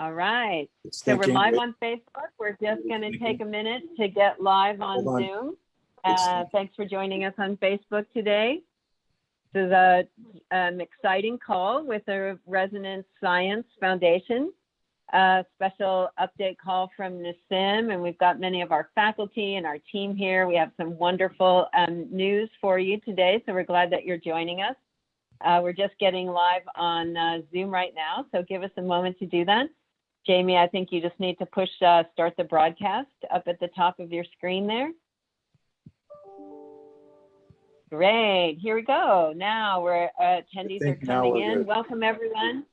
All right. It's So we're live on Facebook. We're just going to take a minute to get live on on. Zoom. Uh, thanks for joining us on Facebook today. This is a, an exciting call with the Resonance Science Foundation. A special update call from Nassim, and we've got many of our faculty and our team here. We have some wonderful um, news for you today, so we're glad that you're joining us. Uh, we're just getting live on uh, Zoom right now, so give us a moment to do that. Jamie, I think you just need to push uh, start the broadcast up at the top of your screen there. Great, here we go. Now we're uh, attendees are coming in. good. Welcome everyone.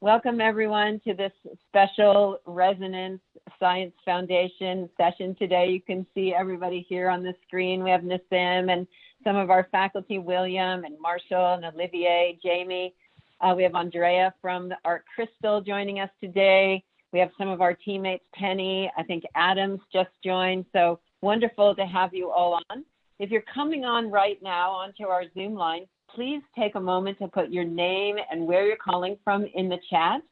Welcome everyone to this special Resonance Science Foundation session today. You can see everybody here on the screen. We have Nassim and some of our faculty, William and Marshall and Olivier, Jamie. Uh, we have Andrea from the Art Crystal joining us today. We have some of our teammates, Penny, I think Adams just joined. So wonderful to have you all on. If you're coming on right now onto our Zoom line, please take a moment to put your name and where you're calling from in the chat.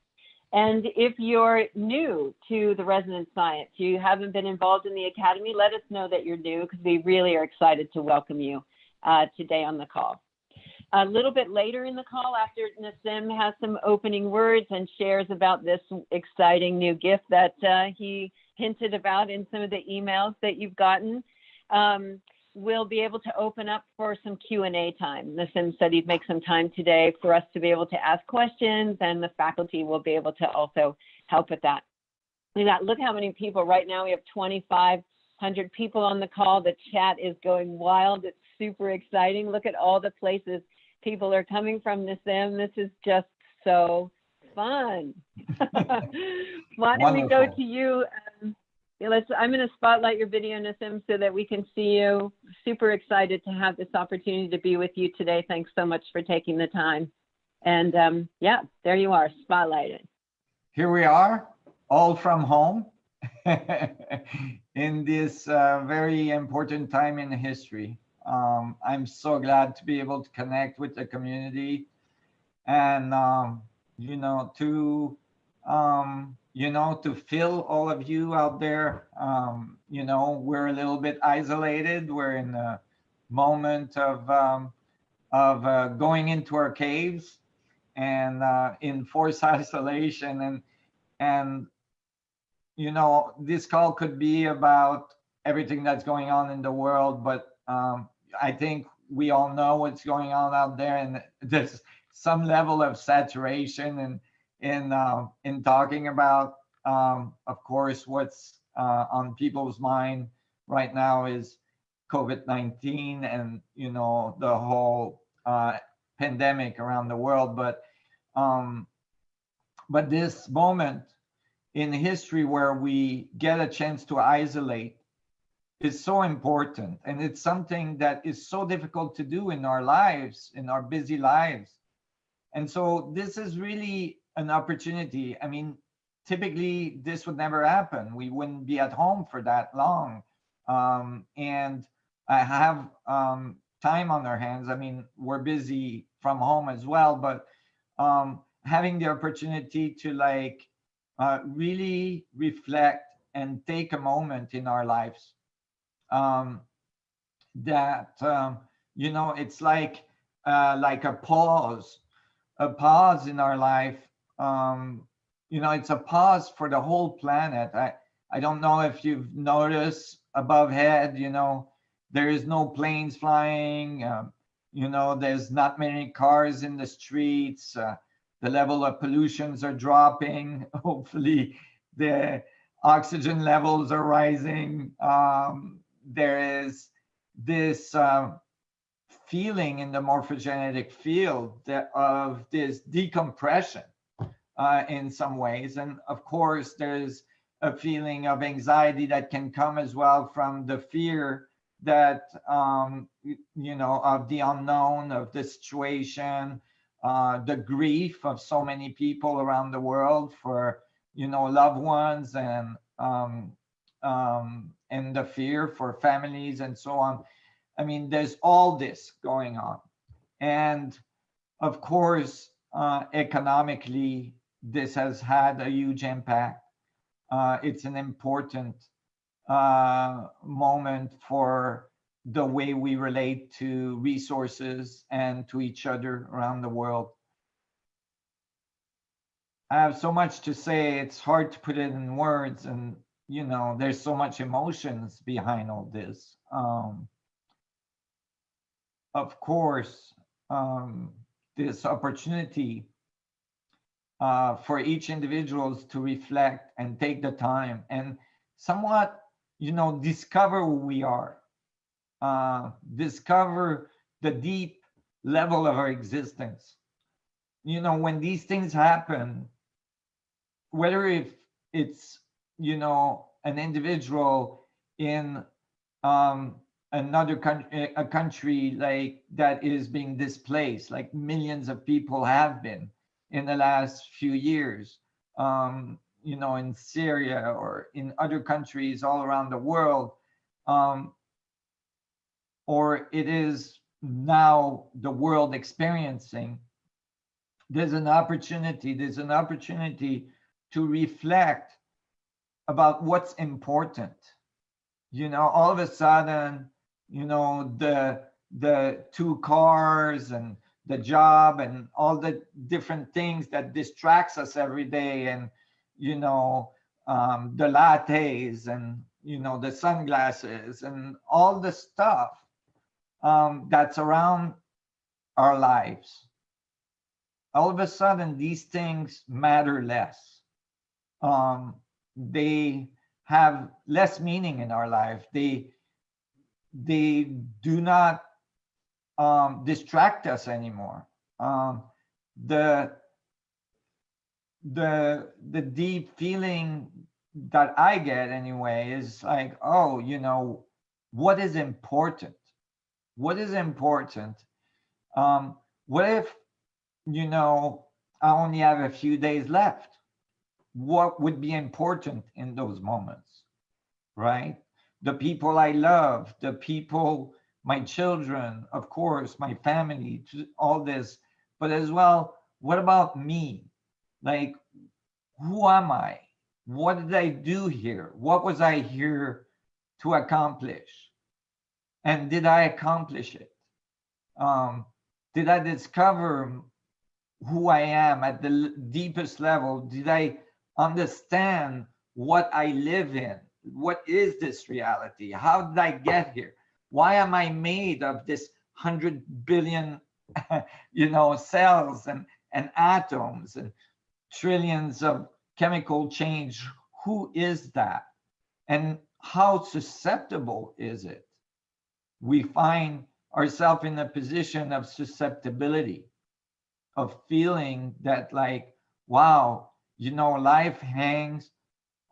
And if you're new to the Resonance Science, you haven't been involved in the Academy, let us know that you're new because we really are excited to welcome you uh, today on the call. A little bit later in the call, after Nassim has some opening words and shares about this exciting new gift that uh, he hinted about in some of the emails that you've gotten, um, we'll be able to open up for some Q&A time. Nassim said he'd make some time today for us to be able to ask questions and the faculty will be able to also help with that. Got, look how many people right now. We have 2,500 people on the call. The chat is going wild. It's super exciting. Look at all the places people are coming from Nassim. This is just so fun. Why don't we go to you? Um, let's, I'm going to spotlight your video, Nassim, so that we can see you. Super excited to have this opportunity to be with you today. Thanks so much for taking the time. And um, yeah, there you are, spotlighted. Here we are, all from home in this uh, very important time in history. Um, I'm so glad to be able to connect with the community and, um, you know, to, um, you know, to feel all of you out there. Um, you know, we're a little bit isolated. We're in a moment of, um, of uh, going into our caves and uh, in forced isolation and and you know this call could be about everything that's going on in the world but um, i think we all know what's going on out there and there's some level of saturation and in uh, in talking about um, of course what's uh, on people's mind right now is covid-19 and you know the whole uh, pandemic around the world but um, but this moment in history where we get a chance to isolate is so important and it's something that is so difficult to do in our lives in our busy lives. And so this is really an opportunity. I mean typically this would never happen. We wouldn't be at home for that long. Um, and i have um, time on our hands. I mean we're busy from home as well but um, having the opportunity to like uh, really reflect and take a moment in our lives um, that um, you know it's like uh, like a pause a pause in our life. Um, you know it's a pause for the whole planet. I i don't know if you've noticed above head you know there is no planes flying um, you know there's not many cars in the streets uh, the level of pollutions are dropping. Hopefully the oxygen levels are rising. Um, there is this uh, feeling in the morphogenetic field that, of this decompression uh, in some ways. And of course there's a feeling of anxiety that can come as well from the fear that um, you know of the unknown of the situation uh, the grief of so many people around the world for you know loved ones and um, um, and the fear for families and so on i mean there's all this going on and of course uh, economically this has had a huge impact. Uh, it's an important uh, moment for the way we relate to resources and to each other around the world. I have so much to say, it's hard to put it in words and, you know, there's so much emotions behind all this. Um, of course, um, this opportunity uh, for each individuals to reflect and take the time and somewhat, you know, discover who we are, uh, discover the deep level of our existence. You know, when these things happen, whether if it's, you know, an individual in um, another country, a country like that is being displaced, like millions of people have been in the last few years, um, you know, in Syria or in other countries all around the world, um, or it is now the world experiencing, there's an opportunity, there's an opportunity to reflect about what's important. You know, all of a sudden, you know, the the two cars and the job and all the different things that distracts us every day and you know um, the lattes and you know the sunglasses and all the stuff um, that's around our lives all of a sudden these things matter less um, they have less meaning in our life they they do not um, distract us anymore. Um, the the the deep feeling that I get anyway is like, oh, you know, what is important? What is important? Um, what if, you know, I only have a few days left? What would be important in those moments, right? The people I love, the people my children, of course, my family, all this, but as well, what about me? Like, who am I? What did I do here? What was I here to accomplish? And did I accomplish it? Um, did I discover who I am at the deepest level? Did I understand what I live in? What is this reality? How did I get here? why am I made of this hundred billion, you know, cells and, and atoms and trillions of chemical change? Who is that? And how susceptible is it? We find ourselves in a position of susceptibility, of feeling that like, wow, you know, life hangs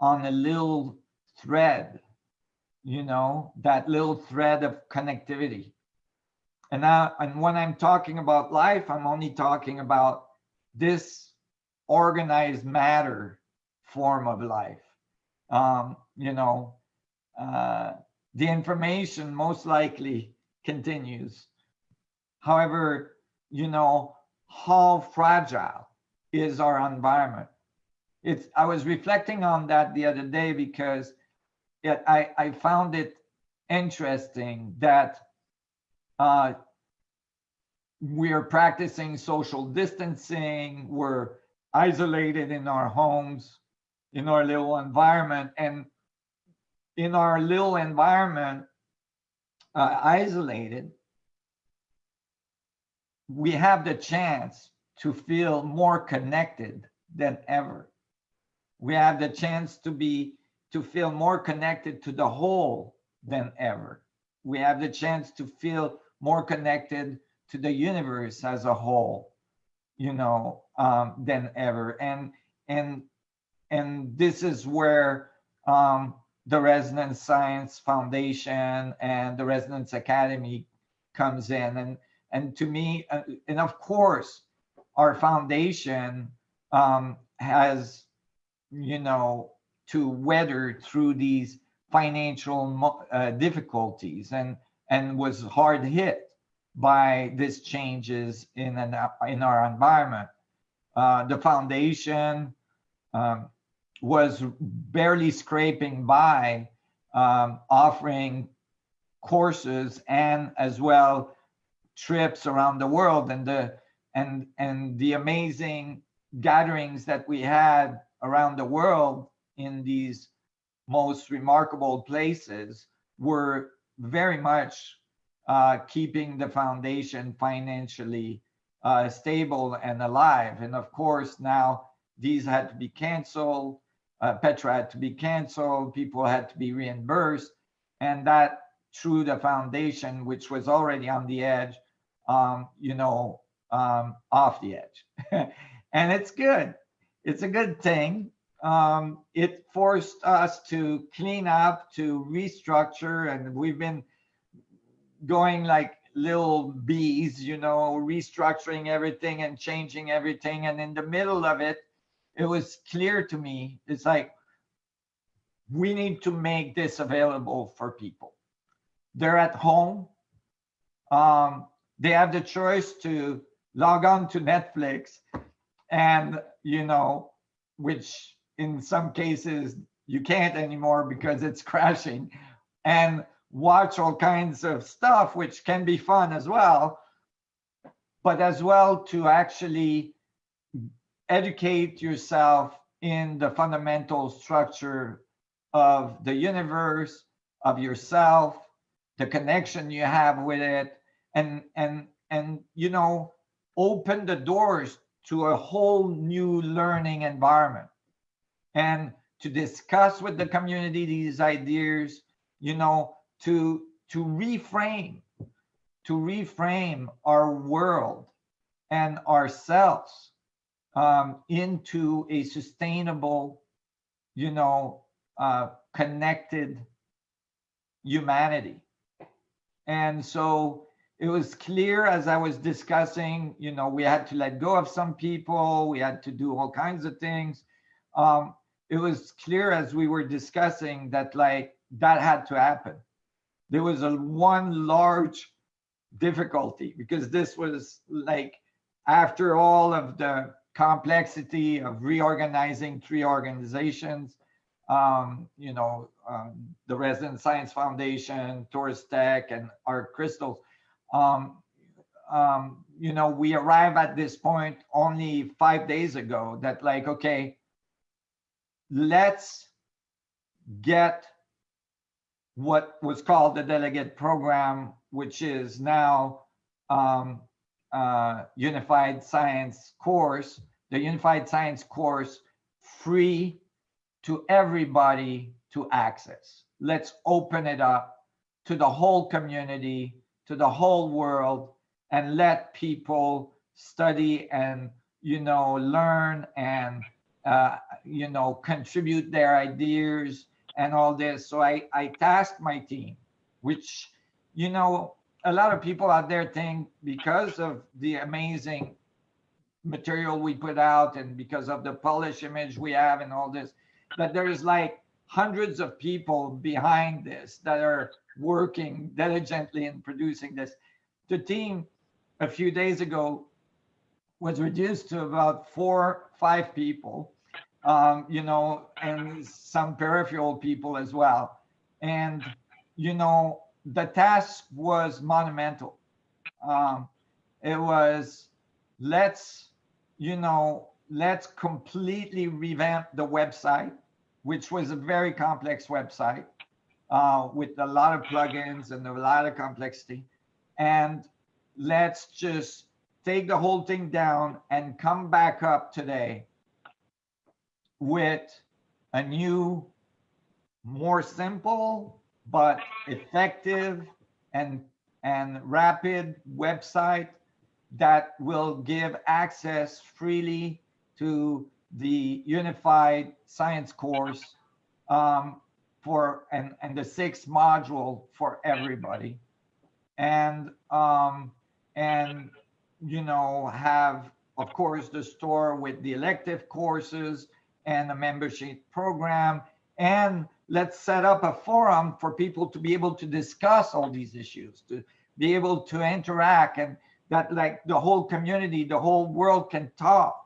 on a little thread you know, that little thread of connectivity. And now, and when I'm talking about life, I'm only talking about this organized matter form of life. Um, you know, uh, the information most likely continues. However, you know, how fragile is our environment? It's, I was reflecting on that the other day because I, I found it interesting that uh, we're practicing social distancing, we're isolated in our homes, in our little environment, and in our little environment, uh, isolated, we have the chance to feel more connected than ever. We have the chance to be to feel more connected to the whole than ever. We have the chance to feel more connected to the universe as a whole, you know, um, than ever. And and and this is where um, the Resonance Science Foundation and the Resonance Academy comes in. And and to me, uh, and of course, our foundation um, has, you know, to weather through these financial uh, difficulties and and was hard hit by these changes in an in our environment. Uh, the foundation um, was barely scraping by, um, offering courses and as well trips around the world and the and and the amazing gatherings that we had around the world in these most remarkable places were very much uh, keeping the foundation financially uh, stable and alive. And of course, now these had to be canceled. Uh, Petra had to be canceled. People had to be reimbursed. And that threw the foundation, which was already on the edge, um, you know, um, off the edge. and it's good. It's a good thing. Um, it forced us to clean up, to restructure, and we've been going like little bees, you know, restructuring everything and changing everything. And in the middle of it, it was clear to me, it's like, we need to make this available for people. They're at home. Um, they have the choice to log on to Netflix and, you know, which in some cases you can't anymore because it's crashing. And watch all kinds of stuff, which can be fun as well, but as well to actually educate yourself in the fundamental structure of the universe, of yourself, the connection you have with it, and and and you know, open the doors to a whole new learning environment. And to discuss with the community these ideas, you know, to to reframe to reframe our world and ourselves um, into a sustainable you know uh, connected humanity. And so it was clear as i was discussing you know we had to let go of some people we had to do all kinds of things um, it was clear as we were discussing that like that had to happen there was a one large difficulty because this was like after all of the complexity of reorganizing three organizations, um, you know, um, the Resonance Science Foundation, Torus Tech, and Art Crystals. Um, um, you know, we arrive at this point only five days ago that like, okay, let's get what was called the delegate program, which is now um, uh, unified science course, the unified science course free to everybody to access. Let's open it up to the whole community, to the whole world, and let people study and, you know, learn and, uh, you know, contribute their ideas and all this. So I, I tasked my team, which, you know, a lot of people out there think because of the amazing material we put out and because of the polish image we have and all this, that there's like hundreds of people behind this that are working diligently in producing this. The team a few days ago was reduced to about four, five people um, you know, and some peripheral people as well. And, you know, the task was monumental. Um, it was, let's, you know, let's completely revamp the website, which was a very complex website uh, with a lot of plugins and a lot of complexity. And let's just take the whole thing down and come back up today with a new, more simple, but effective and, and rapid website that will give access freely to the unified science course um, for and, and the sixth module for everybody. And um, and you know have of course the store with the elective courses and a membership program. And let's set up a forum for people to be able to discuss all these issues, to be able to interact and that like the whole community, the whole world can talk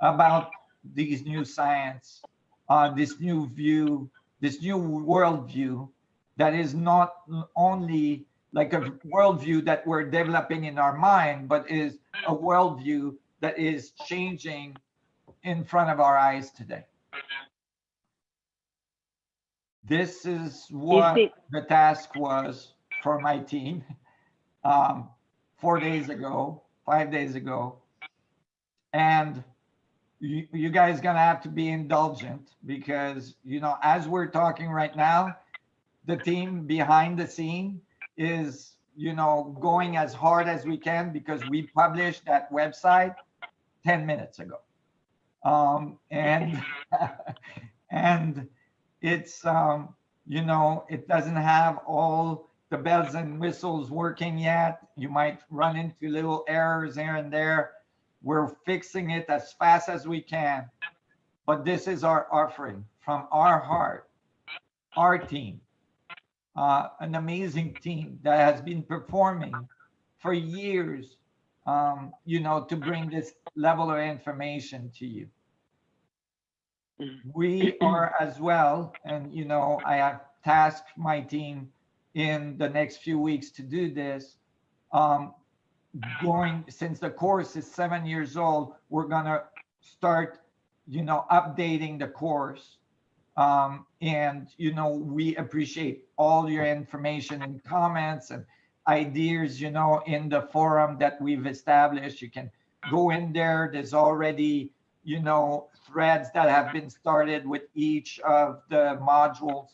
about these new science, uh, this new view, this new worldview that is not only like a worldview that we're developing in our mind, but is a worldview that is changing in front of our eyes today. This is what the task was for my team um, four days ago, five days ago. And you, you guys gonna have to be indulgent because, you know, as we're talking right now, the team behind the scene is, you know, going as hard as we can because we published that website 10 minutes ago. Um, and, and it's, um, you know, it doesn't have all the bells and whistles working yet. You might run into little errors here and there. We're fixing it as fast as we can. But this is our offering from our heart, our team, uh, an amazing team that has been performing for years, um, you know, to bring this level of information to you. We are as well, and you know, I have tasked my team in the next few weeks to do this. Um, going, since the course is seven years old, we're gonna start, you know, updating the course. Um, and, you know, we appreciate all your information and comments and ideas, you know, in the forum that we've established. You can go in there. There's already, you know, threads that have been started with each of the modules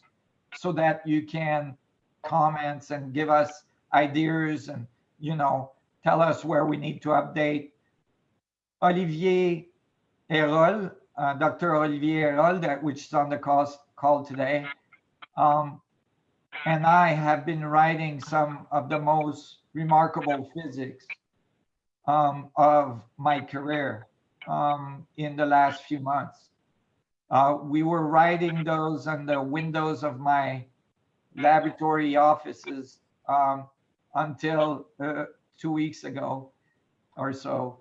so that you can comments and give us ideas and, you know, tell us where we need to update. Olivier Alirol, uh, Dr. Olivier Alirol, that which is on the call, call today, um, and I have been writing some of the most remarkable physics um, of my career um, in the last few months. Uh, we were writing those on the windows of my laboratory offices um, until uh, two weeks ago or so.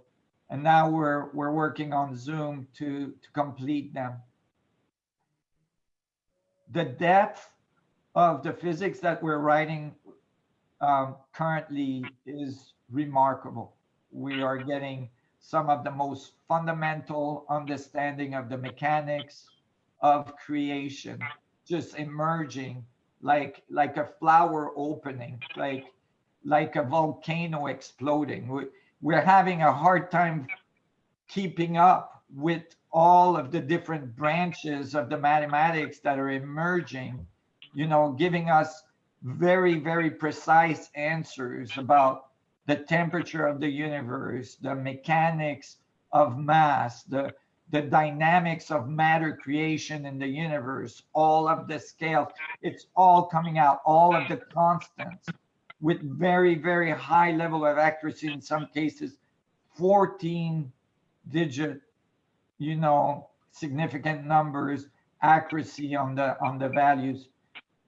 And now we're, we're working on Zoom to, to complete them. The depth of the physics that we're writing um, currently is remarkable. We are getting some of the most fundamental understanding of the mechanics of creation just emerging like like a flower opening like like a volcano exploding. We, we're having a hard time keeping up with all of the different branches of the mathematics that are emerging you know giving us very very precise answers about the temperature of the universe the mechanics of mass the the dynamics of matter creation in the universe, all of the scales, it's all coming out, all of the constants with very, very high level of accuracy, in some cases, 14 digit, you know, significant numbers, accuracy on the, on the values.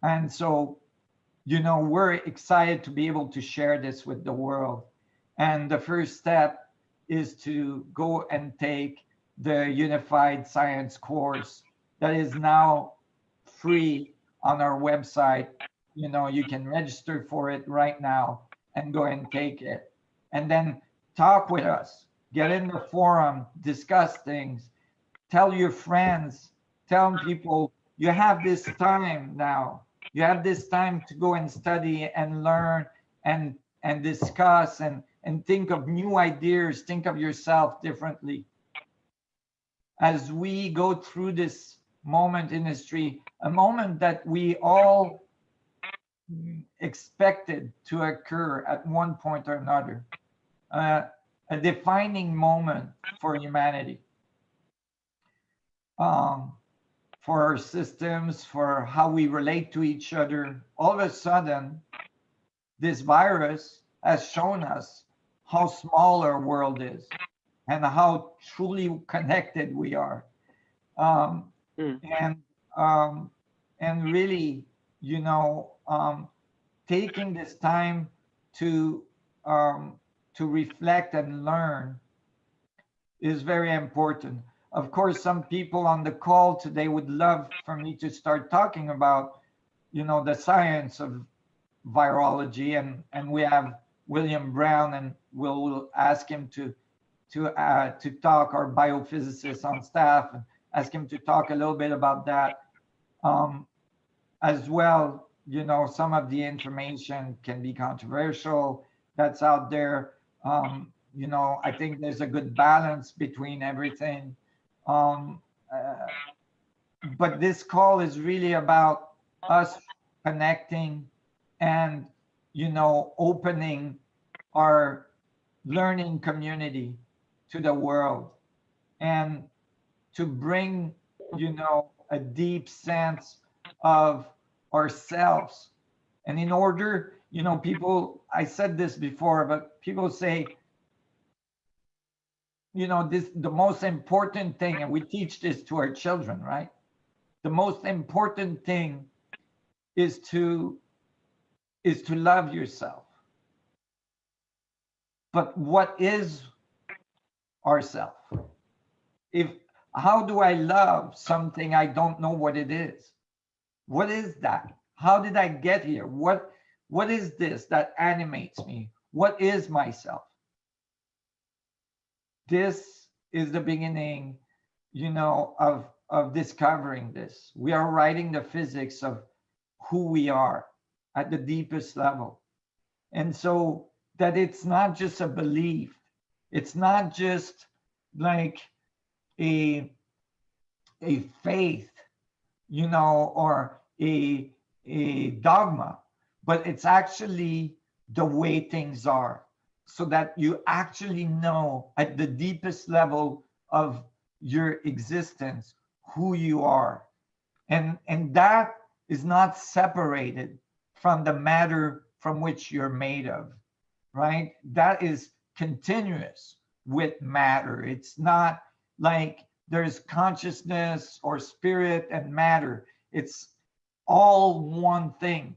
And so, you know, we're excited to be able to share this with the world. And the first step is to go and take the Unified Science course that is now free on our website. You know, you can register for it right now and go and take it. And then talk with us, get in the forum, discuss things, tell your friends, tell people you have this time now. You have this time to go and study and learn and and discuss and and think of new ideas, think of yourself differently as we go through this moment in history, a moment that we all expected to occur at one point or another, uh, a defining moment for humanity, um, for our systems, for how we relate to each other. All of a sudden, this virus has shown us how small our world is and how truly connected we are. Um, Mm. And um, and really, you know, um, taking this time to um, to reflect and learn is very important. of course, some people on the call today would love for me to start talking about, you know, the science of virology, and and we have William Brown, and we'll, we'll ask him to to uh, to talk, our biophysicist on staff, and ask him to talk a little bit about that. Um, as well, you know, some of the information can be controversial that's out there. Um, you know, I think there's a good balance between everything. Um, uh, but this call is really about us connecting and, you know, opening our learning community to the world and to bring, you know, a deep sense of ourselves. And in order, you know, people, I said this before, but people say, you know, this the most important thing, and we teach this to our children, right? The most important thing is to is to love yourself. But what is ourself? If how do I love something I don't know what it is? What is that? How did I get here? What what is this that animates me? What is myself? This is the beginning, you know, of of discovering this. We are writing the physics of who we are at the deepest level. And so that it's not just a belief. It's not just like a a faith, you know, or a a dogma, but it's actually the way things are so that you actually know at the deepest level of your existence who you are. And, and that is not separated from the matter from which you're made of, right? That is continuous with matter. It's not like there's consciousness or spirit and matter. It's all one thing.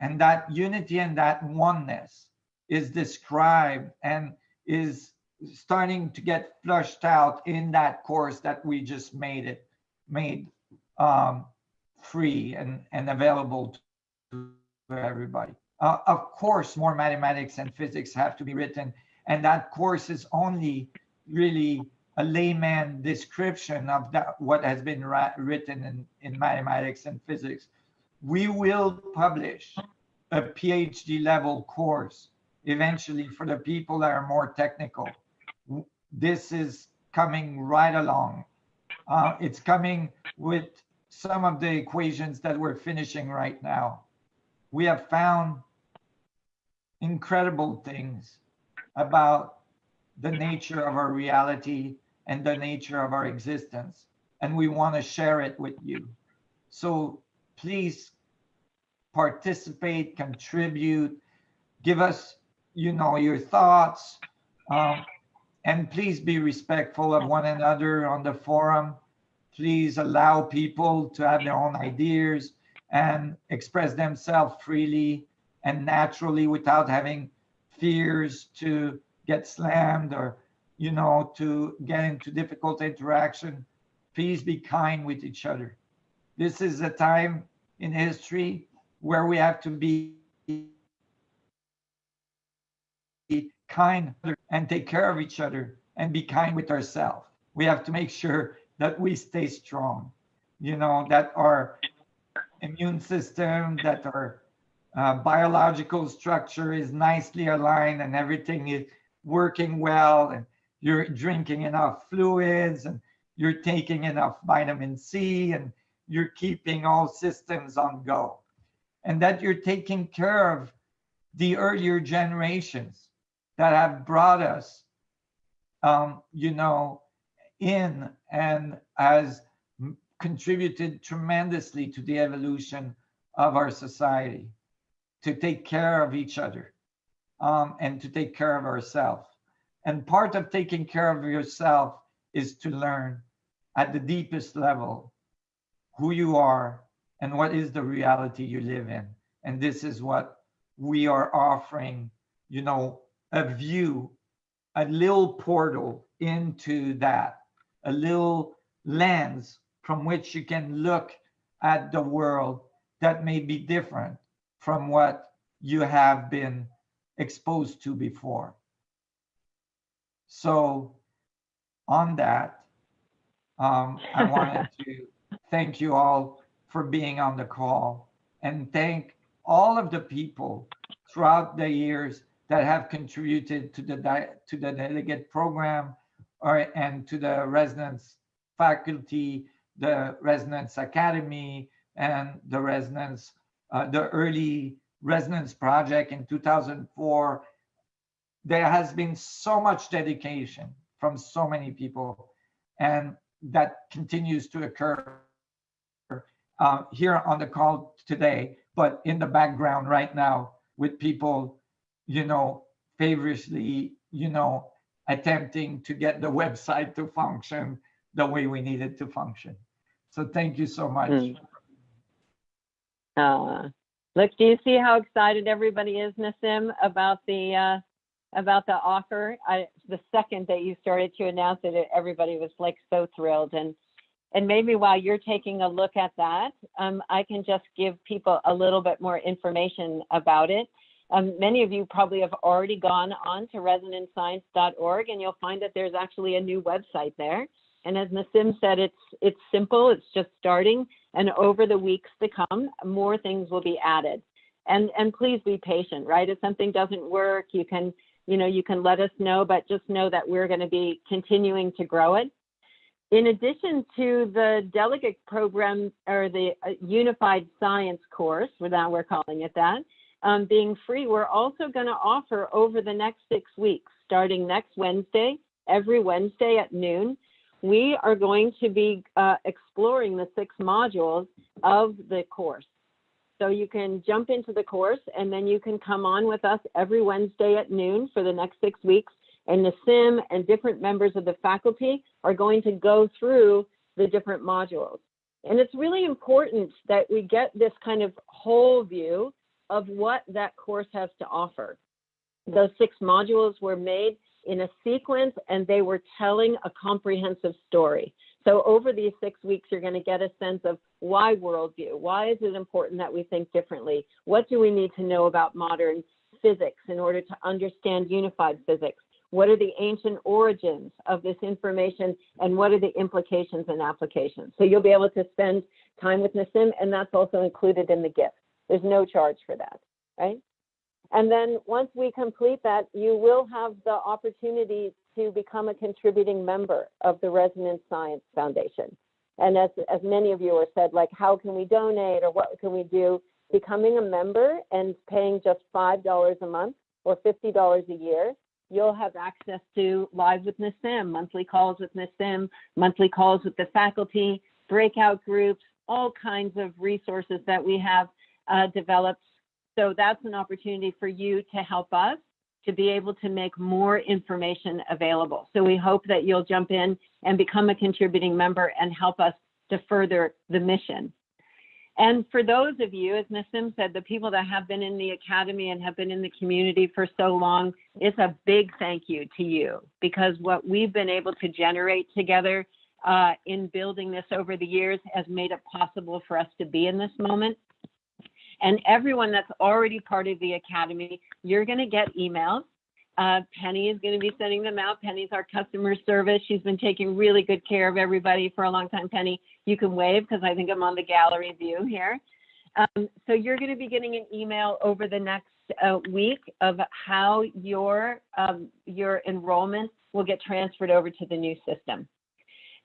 And that unity and that oneness is described and is starting to get flushed out in that course that we just made it made um, free and, and available to everybody. Uh, of course, more mathematics and physics have to be written, and that course is only really a layman description of that, what has been written in, in mathematics and physics. We will publish a PhD level course eventually for the people that are more technical. This is coming right along. Uh, it's coming with some of the equations that we're finishing right now. We have found incredible things about the nature of our reality and the nature of our existence. And we want to share it with you. So please participate, contribute, give us, you know, your thoughts. Um, and please be respectful of one another on the forum. Please allow people to have their own ideas and express themselves freely and naturally without having fears to get slammed or you know, to get into difficult interaction, please be kind with each other. This is a time in history where we have to be kind and take care of each other and be kind with ourselves. We have to make sure that we stay strong, you know, that our immune system, that our uh, biological structure is nicely aligned and everything is working well and you're drinking enough fluids and you're taking enough vitamin C and you're keeping all systems on go. And that you're taking care of the earlier generations that have brought us, um, you know, in and has contributed tremendously to the evolution of our society, to take care of each other um, and to take care of ourselves. And part of taking care of yourself is to learn at the deepest level who you are and what is the reality you live in. And this is what we are offering, you know, a view, a little portal into that a little lens from which you can look at the world that may be different from what you have been exposed to before. So on that, um, I wanted to thank you all for being on the call and thank all of the people throughout the years that have contributed to the to the delegate program or and to the Resonance faculty, the Resonance academy, and the residence uh, the early Resonance project in 2004. There has been so much dedication from so many people, and that continues to occur uh, here on the call today, but in the background right now with people, you know, favorably, you know, attempting to get the website to function the way we need it to function. So thank you so much. Mm. Uh, look, do you see how excited everybody is, Nassim, about the uh, about the offer? I, the second that you started to announce it, everybody was like so thrilled. And and maybe while you're taking a look at that, um, I can just give people a little bit more information about it. Um, many of you probably have already gone on to resonanceScience.org and you'll find that there's actually a new website there. And as Nassim said, it's it's simple, it's just starting, and over the weeks to come, more things will be added. And and please be patient, right? If something doesn't work, you can you know you can let us know, but just know that we're going to be continuing to grow it. In addition to the delegate program or the uh, Unified Science course, now we're calling it that, um, being free, we're also going to offer over the next six weeks, starting next Wednesday, every Wednesday at noon, we are going to be uh, exploring the six modules of the course. So you can jump into the course and then you can come on with us every Wednesday at noon for the next six weeks and Nassim and different members of the faculty are going to go through the different modules. And it's really important that we get this kind of whole view of what that course has to offer. Those six modules were made in a sequence and they were telling a comprehensive story. So over these six weeks, you're going to get a sense of why worldview? Why is it important that we think differently? What do we need to know about modern physics in order to understand unified physics? What are the ancient origins of this information and what are the implications and applications? So you'll be able to spend time with Nassim and that's also included in the gift. There's no charge for that, right? And then once we complete that, you will have the opportunity to become a contributing member of the Resonance Science Foundation. And as, as many of you have said, like, how can we donate or what can we do? Becoming a member and paying just $5 a month or $50 a year you'll have access to Live with Nassim, monthly calls with Nassim, monthly calls with the faculty, breakout groups, all kinds of resources that we have uh, developed. So that's an opportunity for you to help us to be able to make more information available. So we hope that you'll jump in and become a contributing member and help us to further the mission. And for those of you, as Nassim said, the people that have been in the academy and have been in the community for so long, it's a big thank you to you because what we've been able to generate together uh, in building this over the years has made it possible for us to be in this moment. And everyone that's already part of the academy, you're going to get emails uh, Penny is going to be sending them out. Penny's our customer service. She's been taking really good care of everybody for a long time. Penny, you can wave because I think I'm on the gallery view here. Um, so you're going to be getting an email over the next uh, week of how your um, your enrollment will get transferred over to the new system.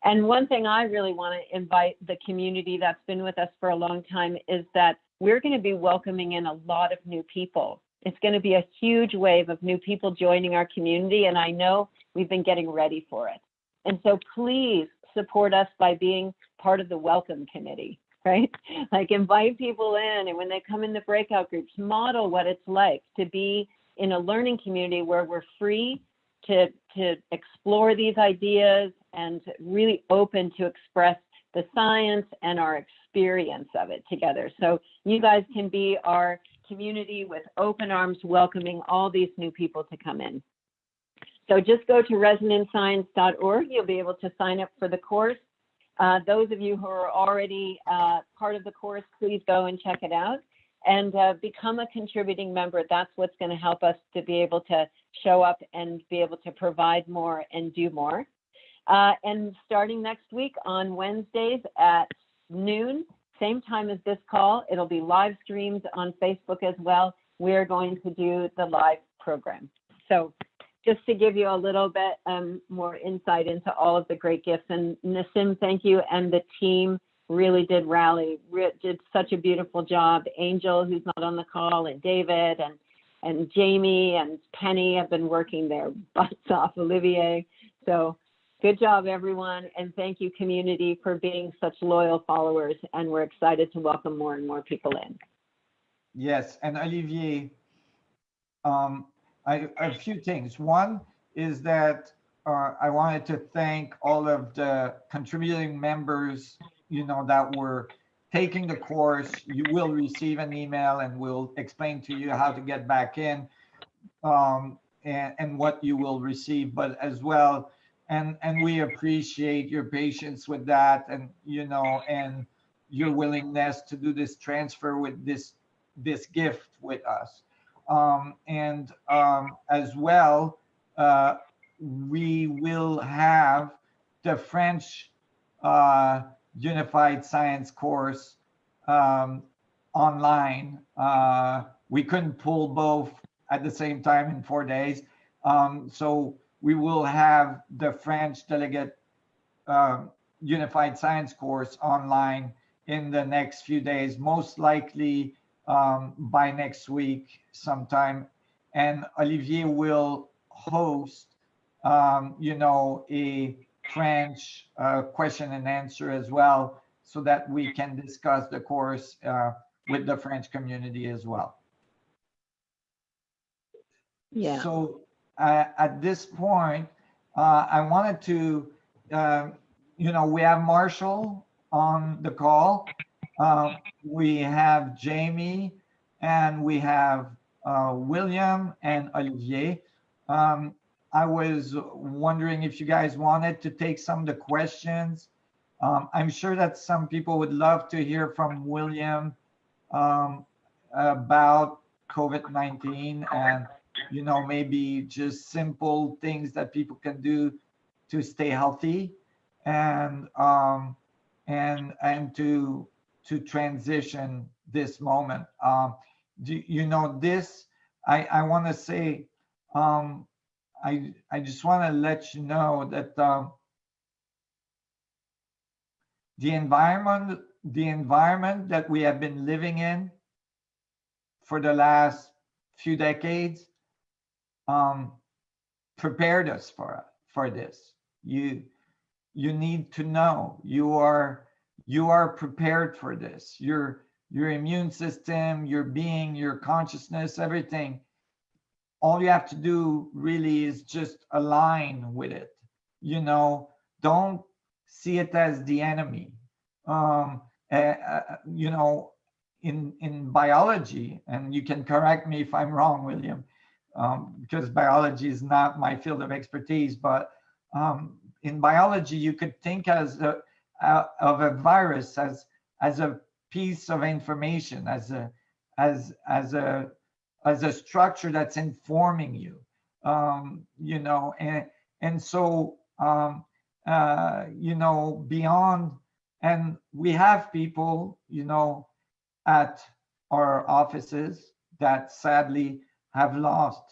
And one thing I really want to invite the community that's been with us for a long time is that we're going to be welcoming in a lot of new people it's going to be a huge wave of new people joining our community, and I know we've been getting ready for it. And so please support us by being part of the welcome committee, right? Like invite people in, and when they come in the breakout groups, model what it's like to be in a learning community where we're free to, to explore these ideas and really open to express the science and our experience of it together. So you guys can be our community with open arms welcoming all these new people to come in. So just go to resonanceScience.org. You'll be able to sign up for the course. Uh, those of you who are already uh, part of the course, please go and check it out and uh, become a contributing member. That's what's going to help us to be able to show up and be able to provide more and do more. Uh, and starting next week on Wednesdays at noon, same time as this call, it'll be live streamed on Facebook as well. We're going to do the live program. So just to give you a little bit um, more insight into all of the great gifts. And Nassim, thank you. And the team really did rally, re- did such a beautiful job. Angel, who's not on the call, and David and and Jamie and Penny have been working their butts off, Olivier. So good job, everyone. And thank you, community, for being such loyal followers. And we're excited to welcome more and more people in. Yes, and Olivier, um, I, a few things. One is that uh, I wanted to thank all of the contributing members, you know, that were taking the course. You will receive an email and we'll explain to you how to get back in um, and, and what you will receive, but as well, and, and we appreciate your patience with that and, you know, and your willingness to do this transfer with this, this gift with us. Um, and um, as well, uh, we will have the French uh, Unified Science course um, online. Uh, we couldn't pull both at the same time in four days. Um, so we will have the French Delegate uh, Unified Science course online in the next few days, most likely um, by next week sometime. And Olivier will host, um, you know, a French uh, question and answer as well, so that we can discuss the course uh, with the French community as well. Yeah. So uh, at this point, uh, I wanted to, uh, you know, we have Marshall on the call. Uh, we have Jamie and we have uh, William and Olivier. Um, I was wondering if you guys wanted to take some of the questions. Um, I'm sure that some people would love to hear from William um, about COVID-19 and, you know, maybe just simple things that people can do to stay healthy and um, and and to to transition this moment. Um, do, you know, this, I, I want to say, um, I, I just want to let you know that um, the environment, the environment that we have been living in for the last few decades um, prepared us for, for this. You, you need to know you are you are prepared for this. Your your immune system, your being, your consciousness, everything. All you have to do really is just align with it. You know, don't see it as the enemy. Um, uh, you know, in in biology, and you can correct me if I'm wrong, William, um, because biology is not my field of expertise. But um, in biology, you could think as a, uh, of a virus as as a piece of information as a as as a as a structure that's informing you um you know and and so um uh you know beyond and we have people you know at our offices that sadly have lost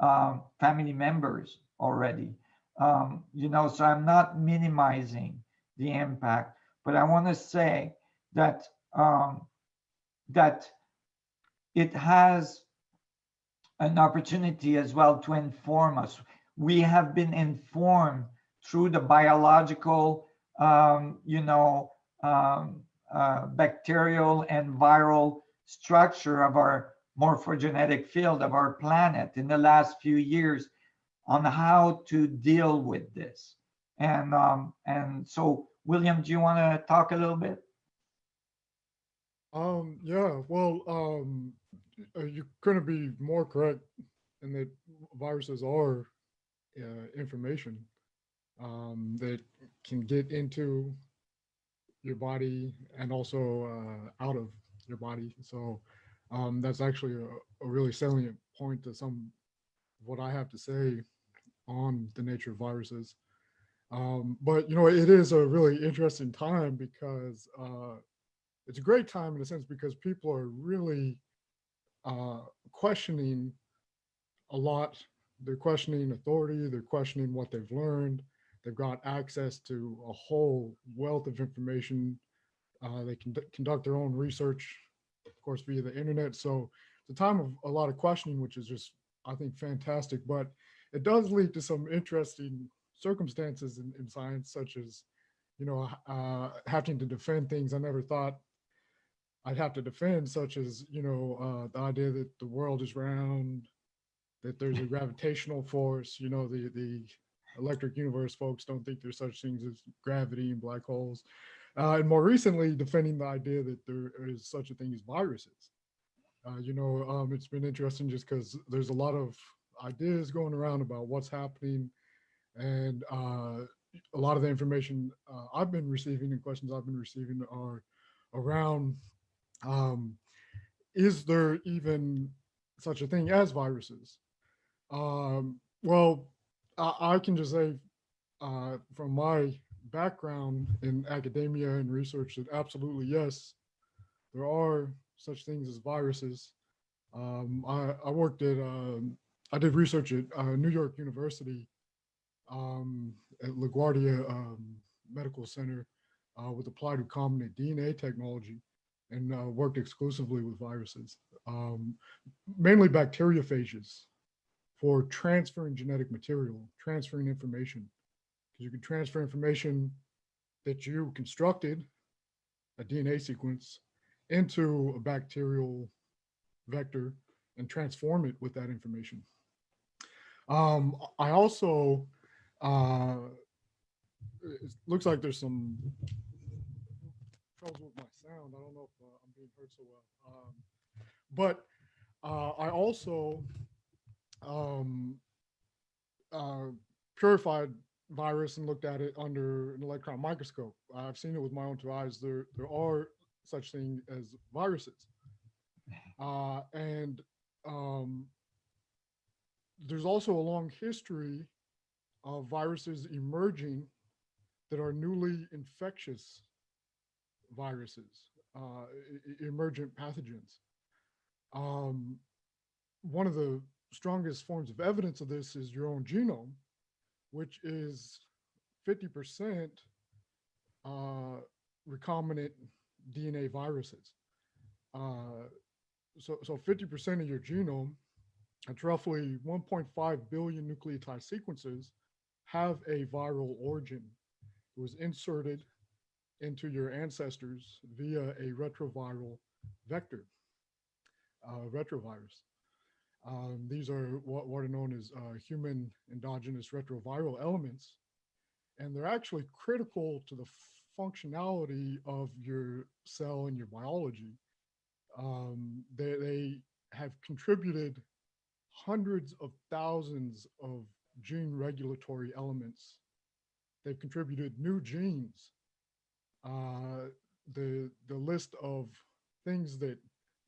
um, family members already um you know so i'm not minimizing the impact. But I want to say that um, that it has an opportunity as well to inform us. We have been informed through the biological, um, you know, um, uh, bacterial and viral structure of our morphogenetic field of our planet in the last few years on how to deal with this. And um, and so, William, do you want to talk a little bit? Um, yeah, well, um, uh, you couldn't be more correct in that viruses are uh, information um, that can get into your body and also uh, out of your body. So um, that's actually a, a really salient point to some what I have to say on the nature of viruses. Um, but you know, it is a really interesting time because uh, it's a great time in a sense because people are really uh, questioning a lot. They're questioning authority. They're questioning what they've learned. They've got access to a whole wealth of information. Uh, they can conduct their own research, of course, via the internet. So it's a time of a lot of questioning, which is just, I think, fantastic. But it does lead to some interesting circumstances in, in science, such as, you know, uh, having to defend things I never thought I'd have to defend, such as, you know, uh, the idea that the world is round, that there's a gravitational force, you know, the, the electric universe folks don't think there's such things as gravity and black holes. Uh, and more recently, defending the idea that there is such a thing as viruses. Uh, you know, um, it's been interesting just because there's a lot of ideas going around about what's happening and uh, a lot of the information uh, I've been receiving and questions I've been receiving are around um, is there even such a thing as viruses? Um, well, I, I, can just say uh, from my background in academia and research that absolutely yes, there are such things as viruses. Um, I, I, worked at, um, I did research at uh, New York University um, at LaGuardia um, Medical Center uh, with applied recombinant DNA technology and uh, worked exclusively with viruses, um, mainly bacteriophages for transferring genetic material, transferring information. Because you can transfer information that you constructed, a DNA sequence, into a bacterial vector and transform it with that information. Um, I also, uh, it looks like there's some troubles with my sound. I don't know if uh, I'm being heard so well. Um, but uh, I also um, uh, purified virus and looked at it under an electron microscope. I've seen it with my own two eyes. There, there are such things as viruses. Uh, and um, there's also a long history of viruses emerging that are newly infectious viruses, uh, emergent pathogens. Um, one of the strongest forms of evidence of this is your own genome, which is 50% uh, recombinant DNA viruses. Uh, so, so 50% of your genome, that's roughly 1.5 billion nucleotide sequences, have a viral origin. It was inserted into your ancestors via a retroviral vector, uh, retrovirus. Um, these are what, what, are known as uh, human endogenous retroviral elements, and they're actually critical to the functionality of your cell and your biology. Um, they, they have contributed hundreds of thousands of gene regulatory elements. They've contributed new genes uh, the the list of things that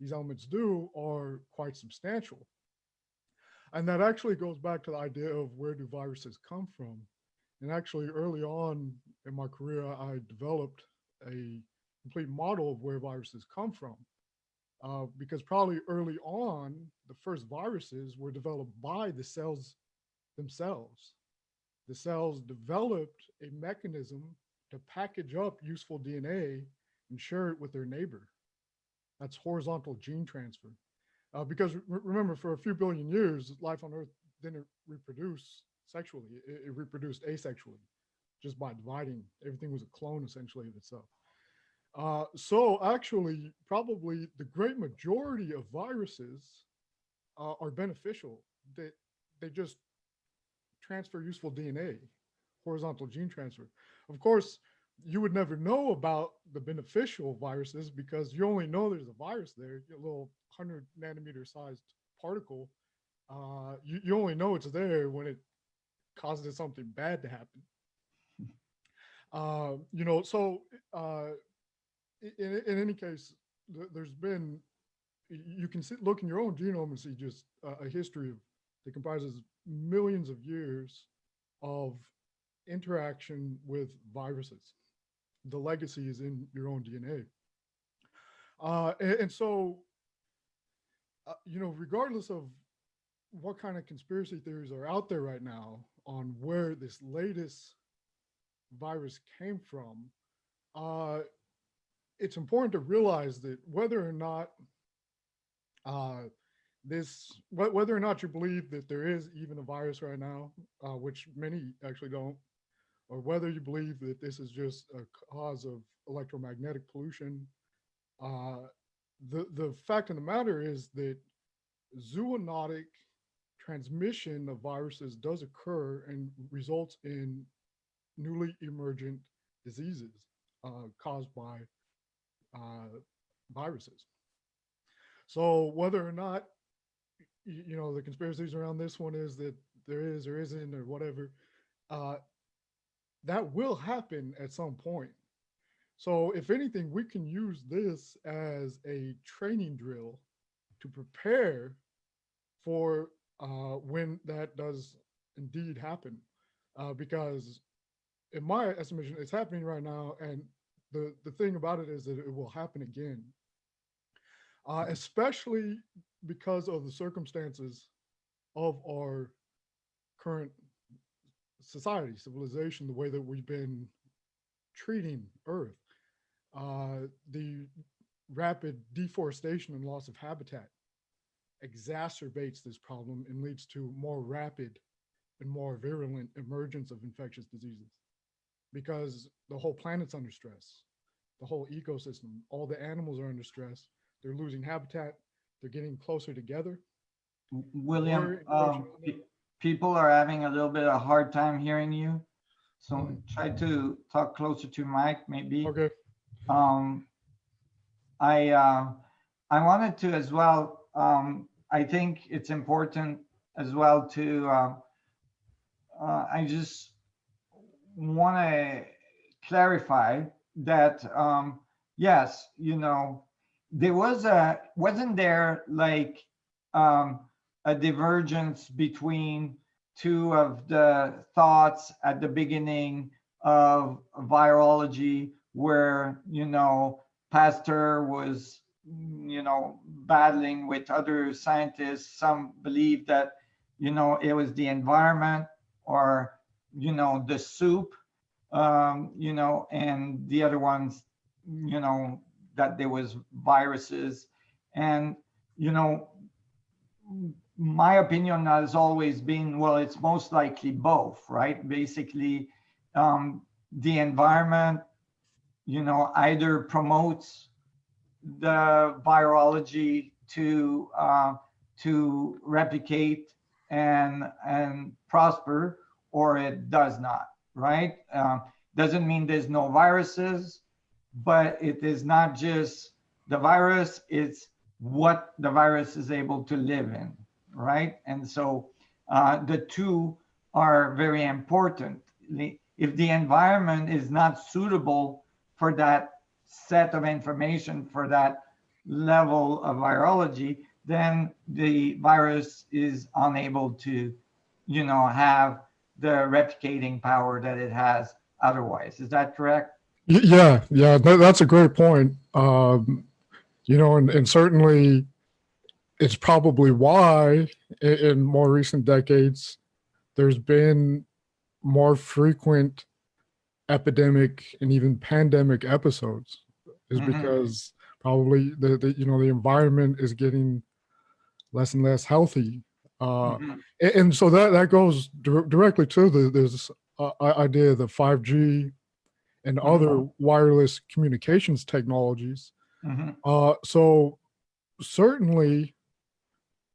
these elements do are quite substantial. And that actually goes back to the idea of where do viruses come from? And actually early on in my career, I developed a complete model of where viruses come from. Uh, because probably early on, the first viruses were developed by the cells themselves. The cells developed a mechanism to package up useful DNA and share it with their neighbor. That's horizontal gene transfer. Uh, because re remember, for a few billion years, life on Earth didn't reproduce sexually. It, it, reproduced asexually, just by dividing. Everything was a clone, essentially, of itself. Uh, so actually, probably the great majority of viruses uh, are beneficial. They, they just transfer useful DNA horizontal gene transfer. Of course, you would never know about the beneficial viruses because you only know there's a virus there, a little 100 nanometer sized particle. Uh, you, you only know it's there when it causes something bad to happen. Uh, you know, so uh, in, in any case, th- there's been, you can sit, look in your own genome and see just a, a history of, that comprises millions of years of interaction with viruses. The legacy is in your own DNA. Uh, and, and so, uh, you know, regardless of what kind of conspiracy theories are out there right now on where this latest virus came from, uh, it's important to realize that whether or not uh, this, wh- whether or not you believe that there is even a virus right now, uh, which many actually don't, or whether you believe that this is just a cause of electromagnetic pollution, uh, the the fact of the matter is that zoonotic transmission of viruses does occur and results in newly emergent diseases uh, caused by uh, viruses. So whether or not you know the conspiracies around this one is that there is or isn't or whatever, uh, that will happen at some point. So if anything, we can use this as a training drill to prepare for uh, when that does indeed happen. Uh, because in my estimation, it's happening right now. And the, the thing about it is that it will happen again, uh, especially because of the circumstances of our current society, civilization, the way that we've been treating Earth the rapid deforestation and loss of habitat exacerbates this problem and leads to more rapid and more virulent emergence of infectious diseases because the whole planet's under stress the whole ecosystem all the animals are under stress they're losing habitat they're getting closer together William, um, people are having a little bit of a hard time hearing you. So Mm. try to talk closer to Mike, maybe. okay Um, I, uh, I wanted to as well, um, I think it's important as well to, uh, uh, I just want to clarify that, um, yes, you know, there was a, wasn't there like, um, a divergence between two of the thoughts at the beginning of virology where, you know, Pasteur was, you know, battling with other scientists. Some believe that, you know, it was the environment or, you know, the soup, um, you know, and the other ones, you know, that there was viruses. And, you know, my opinion has always been, well, it's most likely both, right? Basically, um, the environment, you know, either promotes the virology to uh, to replicate and and prosper, or it does not, right? Uh, doesn't mean there's no viruses, but it is not just the virus; it's what the virus is able to live in, right? And so uh, the two are very important. If the environment is not suitable for that set of information, for that level of virology, then the virus is unable to, you know, have the replicating power that it has otherwise. Is that correct? Yeah, yeah, that, that's a great point. Um, you know, and, and certainly it's probably why in, in more recent decades there's been more frequent epidemic and even pandemic episodes is Mhm. because probably the, the you know the environment is getting less and less healthy uh Mhm. a- and, so that that goes dir- directly to the this uh, idea of the 5g and Mhm. other wireless communications technologies Mhm. uh so certainly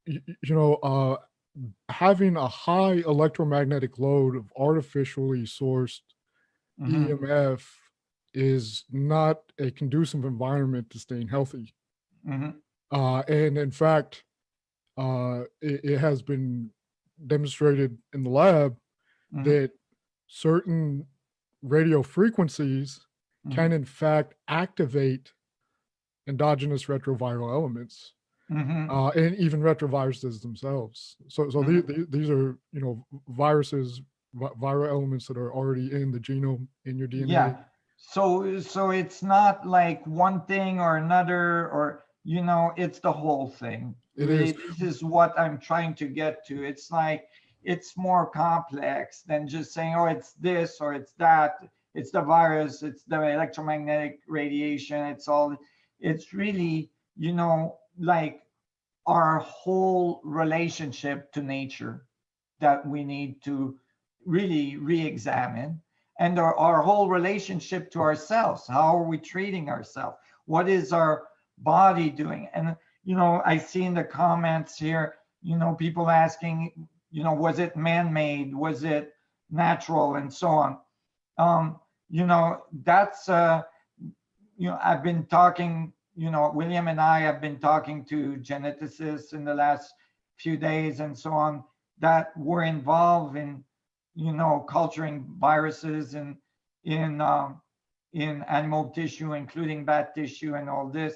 y- y- you know uh having a high electromagnetic load of artificially sourced Mhm. emf is not a conducive environment to staying healthy Mhm. uh, and in fact, uh, it, it has been demonstrated in the lab Mhm. that certain radio frequencies Mhm. can in fact activate endogenous retroviral elements Mhm. uh, and even retroviruses themselves. So, so the- the- these are, you know, viruses, vi- viral elements that are already in the genome in your DNA. Yeah. So so it's not like one thing or another or you know it's the whole thing. It is. This is what I'm trying to get to. It's like it's more complex than just saying oh it's this or it's that. It's the virus, it's the electromagnetic radiation, it's all it's really, you know, like our whole relationship to nature that we need to really re-examine and our, our whole relationship to ourselves. How are we treating ourselves? What is our body doing? And you know i see in the comments here you know people asking you know was it man-made? Was it natural? And so on. Um you know that's uh you know i've been talking you know william and i have been talking to geneticists in the last few days and so on that were involved in you know culturing viruses and in um, in animal tissue including bat tissue and all this.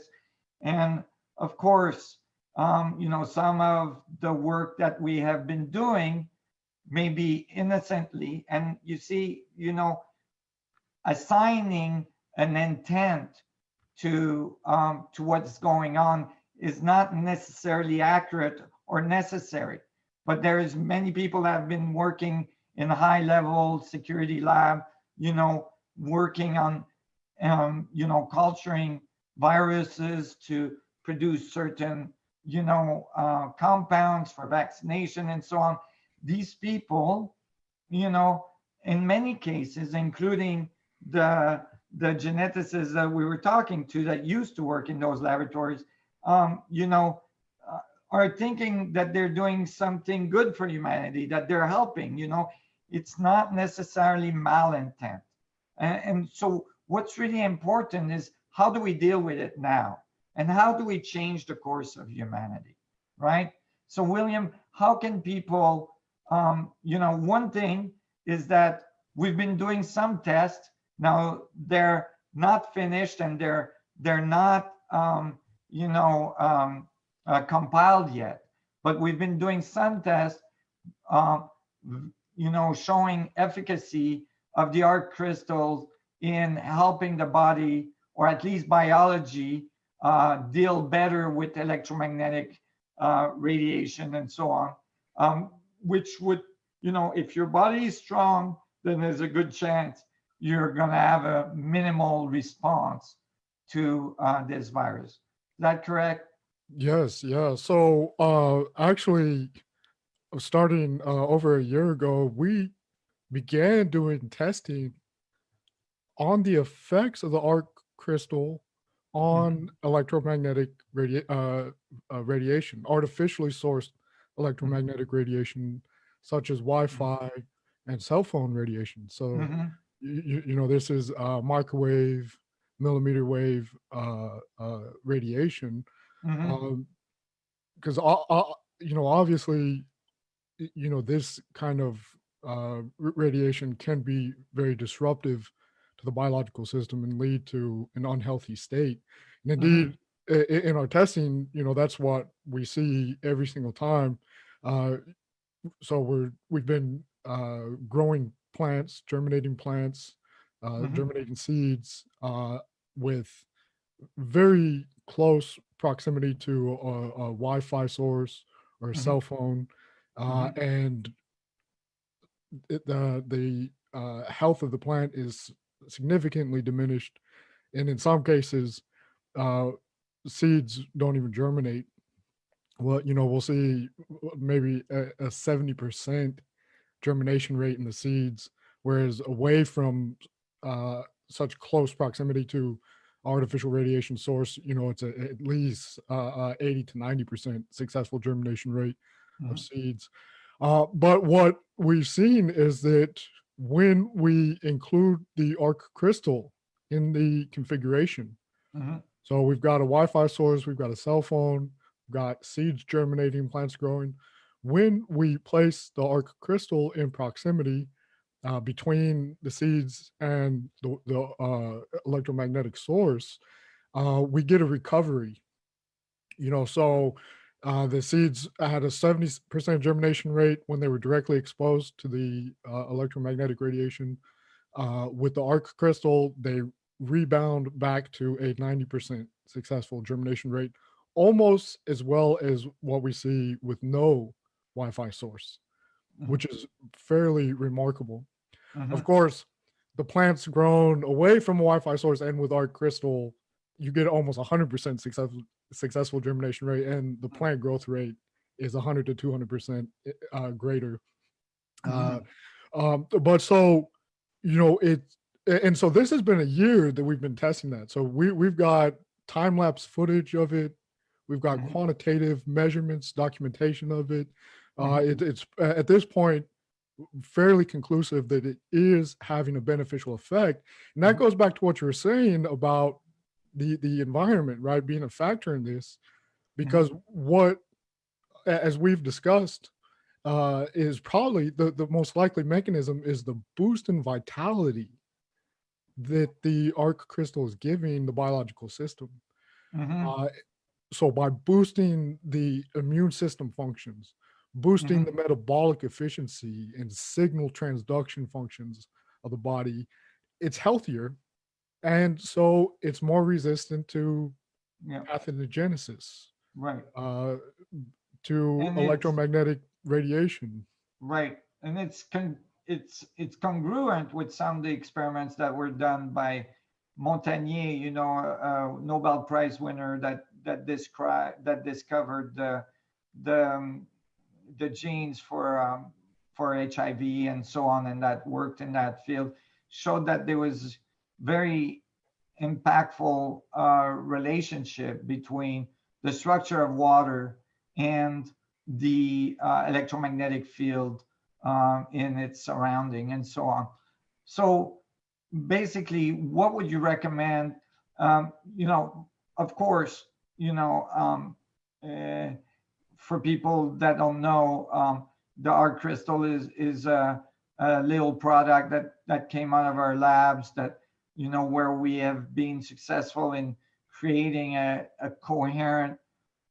And of course um, you know some of the work that we have been doing maybe innocently and you see you know assigning an intent to um, to what's going on is not necessarily accurate or necessary. But there is many people that have been working in a high level security lab you know working on um, you know culturing viruses to produce certain you know uh, compounds for vaccination and so on. These people you know in many cases including the the geneticists that we were talking to that used to work in those laboratories um, you know uh, are thinking that they're doing something good for humanity that they're helping you know it's not necessarily malintent. And, and so what's really important is how do we deal with it now? And how do we change the course of humanity right? So william how can people um, you know one thing is that we've been doing some tests. Now they're not finished and they're they're not um, you know um, uh, compiled yet. But we've been doing some tests uh, you know showing efficacy of the ARK crystals in helping the body or at least biology uh, deal better with electromagnetic uh, radiation and so on um, which would you know if your body is strong then there's a good chance you're going to have a minimal response to uh, this virus. Is that correct? Yes, yeah. So uh actually starting uh over a year ago, we began doing testing on the effects of the ARK crystal on electromagnetic radi- uh, uh, radiation, artificially sourced electromagnetic radiation, such as Wi-Fi and cell phone radiation. So Mhm. you, you know this is uh, microwave, millimeter wave uh, uh, radiation Mhm. um because uh, you know obviously you know this kind of uh radiation can be very disruptive to the biological system and lead to an unhealthy state and Mhm. indeed in our testing you know that's what we see every single time uh so we're we've been uh growing plants germinating plants uh Mhm. germinating seeds uh with very close proximity to a, a Wi-Fi source or a Mhm. cell phone, uh, Mhm. and it, the the uh, health of the plant is significantly diminished, and in some cases, uh, seeds don't even germinate. Well, you know, we'll see maybe a seventy percent germination rate in the seeds, whereas away from uh, such close proximity to artificial radiation source, you know, it's a, at least uh, uh, 80 to 90% successful germination rate of Mhm. seeds. Uh, but what we've seen is that when we include the ARK crystal in the configuration, Mhm. so we've got a Wi-Fi source, we've got a cell phone, we've got seeds germinating, plants growing. When we place the ARK crystal in proximity, uh, between the seeds and the, the uh, electromagnetic source, uh, we get a recovery. You know, so uh, the seeds had a 70% germination rate when they were directly exposed to the uh, electromagnetic radiation. Uh, with the ARK crystal, they rebound back to a 90% successful germination rate, almost as well as what we see with no Wi-Fi source, Mhm. which is fairly remarkable. Of course, the plant's grown away from a Wi-Fi source and with ARK crystal, you get almost 100% successful successful germination rate, and the plant growth rate is 100 to 200% uh, greater. Uh, um, but so, you know, it, and so this has been a year that we've been testing that. So we we've got time lapse footage of it. We've got Mhm. quantitative measurements, documentation of it. Uh, it it's at this point fairly conclusive that it is having a beneficial effect. And that goes back to what you were saying about the the environment, right, being a factor in this, because what, as we've discussed, uh, is probably the the most likely mechanism is the boost in vitality that the ARK crystal is giving the biological system. Mhm. Uh, so by boosting the immune system functions, boosting Mhm. the metabolic efficiency and signal transduction functions of the body, it's healthier. And so it's more resistant to Yeah, pathogenesis, right, uh, to And electromagnetic radiation. right. And it's con- it's it's congruent with some of the experiments that were done by Montagnier, you know, a, a Nobel Prize winner that that described that discovered the the um, the genes for um, for HIV and so on, and that worked in that field, showed that there was very impactful uh, relationship between the structure of water and the uh, electromagnetic field um, in its surrounding and so on. So basically, what would you recommend? Um, you know, of course, you know, um, uh, for people that don't know, um, the ARK crystal is is a, a little product that that came out of our labs that you know where we have been successful in creating a, a coherent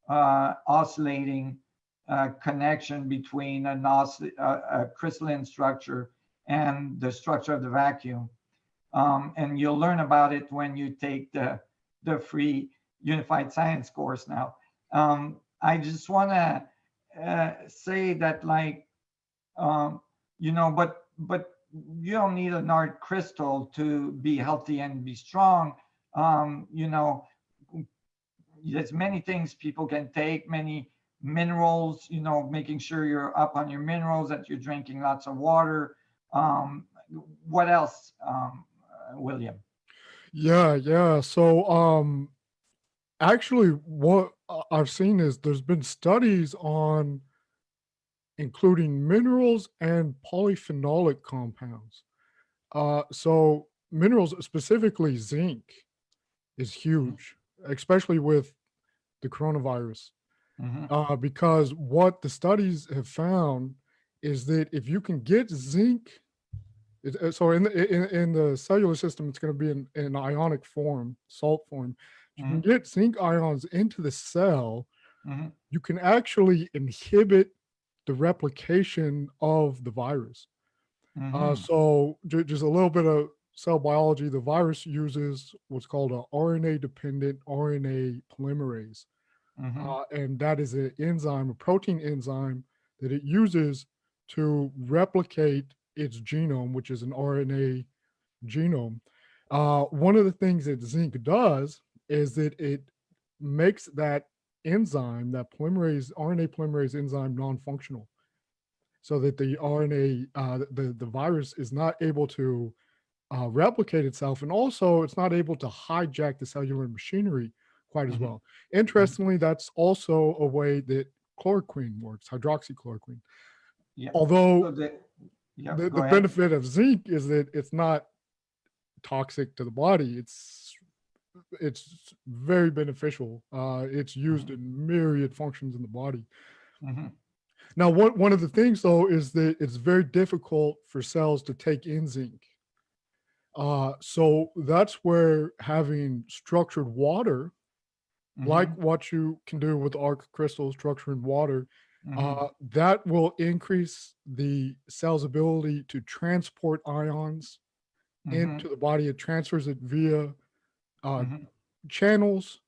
uh, oscillating uh, connection between an a crystalline structure and the structure of the vacuum. Um, and you'll learn about it when you take the, the free Unified Science course now. Um, I just want to uh, say that, like, um, you know, but but you don't need an ARK crystal to be healthy and be strong. Um, you know, there's many things people can take, many minerals, you know, making sure you're up on your minerals, that you're drinking lots of water. Um, what else, um, uh, William? Yeah, yeah. So, um, actually, what I've seen is there's been studies on including minerals and polyphenolic compounds. Uh, so minerals, specifically zinc, is huge, especially with the coronavirus. Mhm, Uh, because what the studies have found is that if you can get zinc, it, uh, so in the in, in the cellular system, it's going to be in, in ionic form, salt form. If you can get zinc ions into the cell, mhm, you can actually inhibit the replication of the virus. Uh, mhm, so just a little bit of cell biology. The virus uses what's called a RNA-dependent RNA polymerase, mhm, uh, and that is an enzyme, a protein enzyme that it uses to replicate its genome, which is an RNA genome. Uh, one of the things that zinc does is that it makes that enzyme, that polymerase, RNA polymerase enzyme, non-functional, so that the RNA, uh, the the virus is not able to uh, replicate itself, and also it's not able to hijack the cellular machinery quite as Mhm. well. Interestingly, that's also a way that chloroquine works, hydroxychloroquine. yeah. Although So the, yeah, the, the benefit of zinc is that it's not toxic to the body. It's it's very beneficial. Uh, it's used in myriad functions in the body. Mhm. Now, one, one of the things though is that it's very difficult for cells to take in zinc. Uh, so that's where having structured water, like Mhm, what you can do with ARK crystal structure in water, uh, that will increase the cell's ability to transport ions mhm, into the body. It transfers it via uh, mhm. channels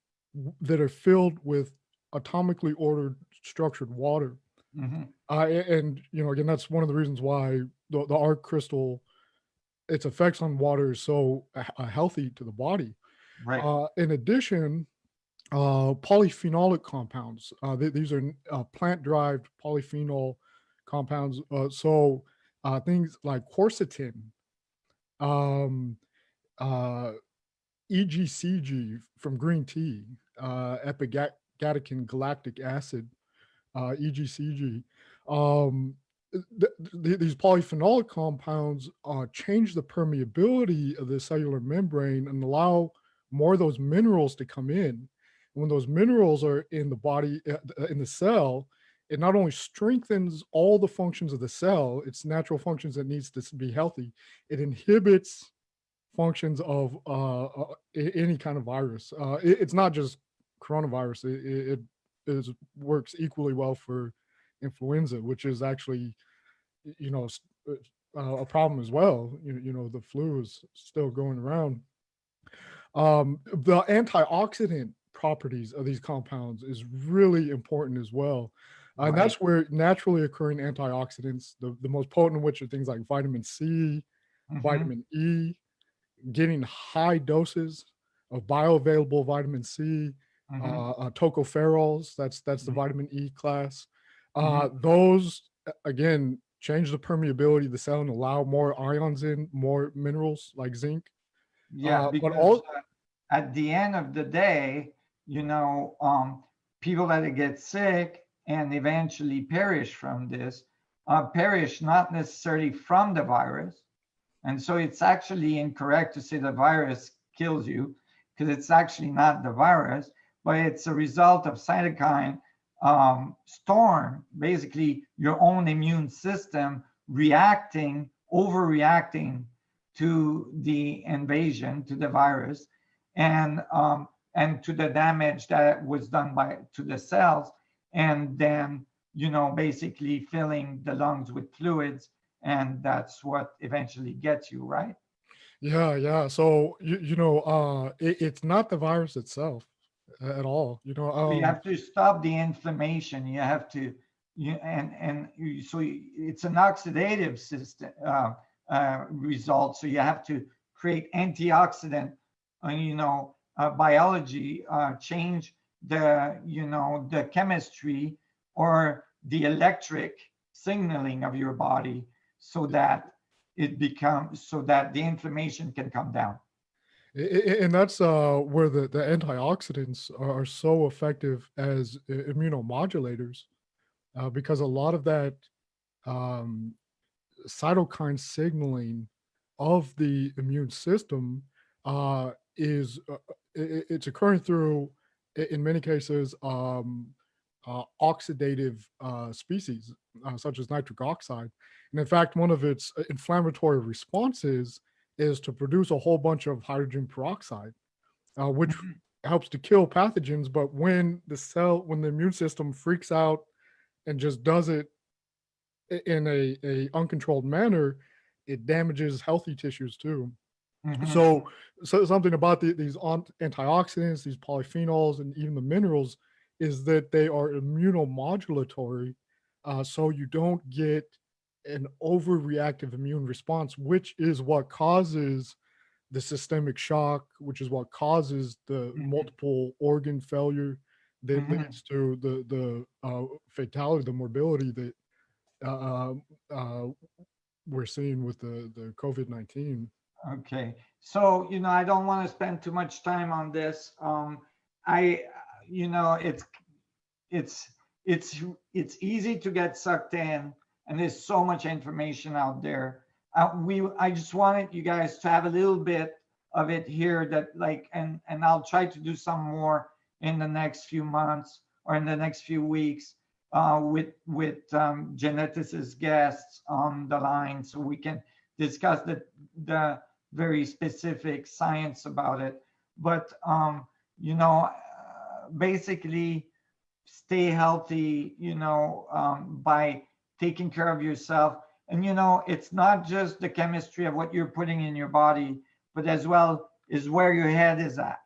that are filled with atomically ordered structured water. Mhm. Uh, and you know, again, that's one of the reasons why the, the ARK crystal, its effects on water is so uh, healthy to the body. Right. Uh, in addition, uh, polyphenolic compounds. Uh, th- these are uh, plant-derived polyphenol compounds. Uh, so uh, things like quercetin, um, uh, EGCG from green tea, uh, gallic acid, uh, EGCG. Um, th- th- these polyphenolic compounds uh, change the permeability of the cellular membrane and allow more of those minerals to come in. When those minerals are in the body, uh, in the cell, it not only strengthens all the functions of the cell, its natural functions that needs to be healthy, it inhibits functions of uh, uh, any kind of virus. Uh, it- it's not just coronavirus. It, it, it is, works equally well for influenza, which is actually, you know, uh, a problem as well. You, you know, the flu is still going around. Um, the antioxidant properties of these compounds is really important as well. Uh, And that's where naturally occurring antioxidants, the, the most potent of which are things like vitamin C, Mhm. vitamin E, getting high doses of bioavailable vitamin C, Mhm. uh, uh, tocopherols. That's that's the Mhm. vitamin E class. Uh, Those again change the permeability of the cell and allow more ions in, more minerals like zinc. Yeah, uh, but all- at the end of the day, you know, um, people that get sick and eventually perish from this uh, perish not necessarily from the virus. And so it's actually incorrect to say the virus kills you because it's actually not the virus, but it's a result of cytokine um, storm, basically your own immune system reacting, overreacting to the invasion, to the virus, and um, and to the damage that was done by to the cells, and then you know basically filling the lungs with fluids, and that's what eventually gets you right. Yeah, yeah. So you you know, uh, it, it's not the virus itself at all. You know, So you um, have to stop the inflammation. You have to, you and and you, so it's an oxidative system uh, uh, result. So you have to create antioxidant, uh, you know, uh, biology, uh, change the you know the chemistry or the electric signaling of your body so that it becomes so that the inflammation can come down. And that's uh, where the, the antioxidants are, so effective as immunomodulators uh, because a lot of that um, cytokine signaling of the immune system uh, is uh, i- i- it's occurring through in many cases um, uh, oxidative uh, species uh, such as nitric oxide and in fact one of its uh, inflammatory responses is to produce a whole bunch of hydrogen peroxide, uh, which Mhm. helps to kill pathogens. But when the cell, when the immune system freaks out and just does it in a, a uncontrolled manner, it damages healthy tissues too. Mhm. So, so something about the, these antioxidants, these polyphenols, and even the minerals is that they are immunomodulatory. Uh, so you don't get an overreactive immune response, which is what causes the systemic shock, which is what causes the Mhm. multiple organ failure that Mhm. leads to the the uh, fatality, the morbidity that uh, um, uh, we're seeing with the the COVID nineteen. Okay, so, you know, I don't want to spend too much time on this. Um, I, you know, it's, it's, it's, it's easy to get sucked in and there's so much information out there. Uh, we, I just wanted you guys to have a little bit of it here that like, and, and I'll try to do some more in the next few months or in the next few weeks uh, with with um, geneticist guests on the line so we can discuss the the very specific science about it. But um, you know, uh, basically, stay healthy. You know, um, by taking care of yourself. And you know, it's not just the chemistry of what you're putting in your body, but as well is where your head is at,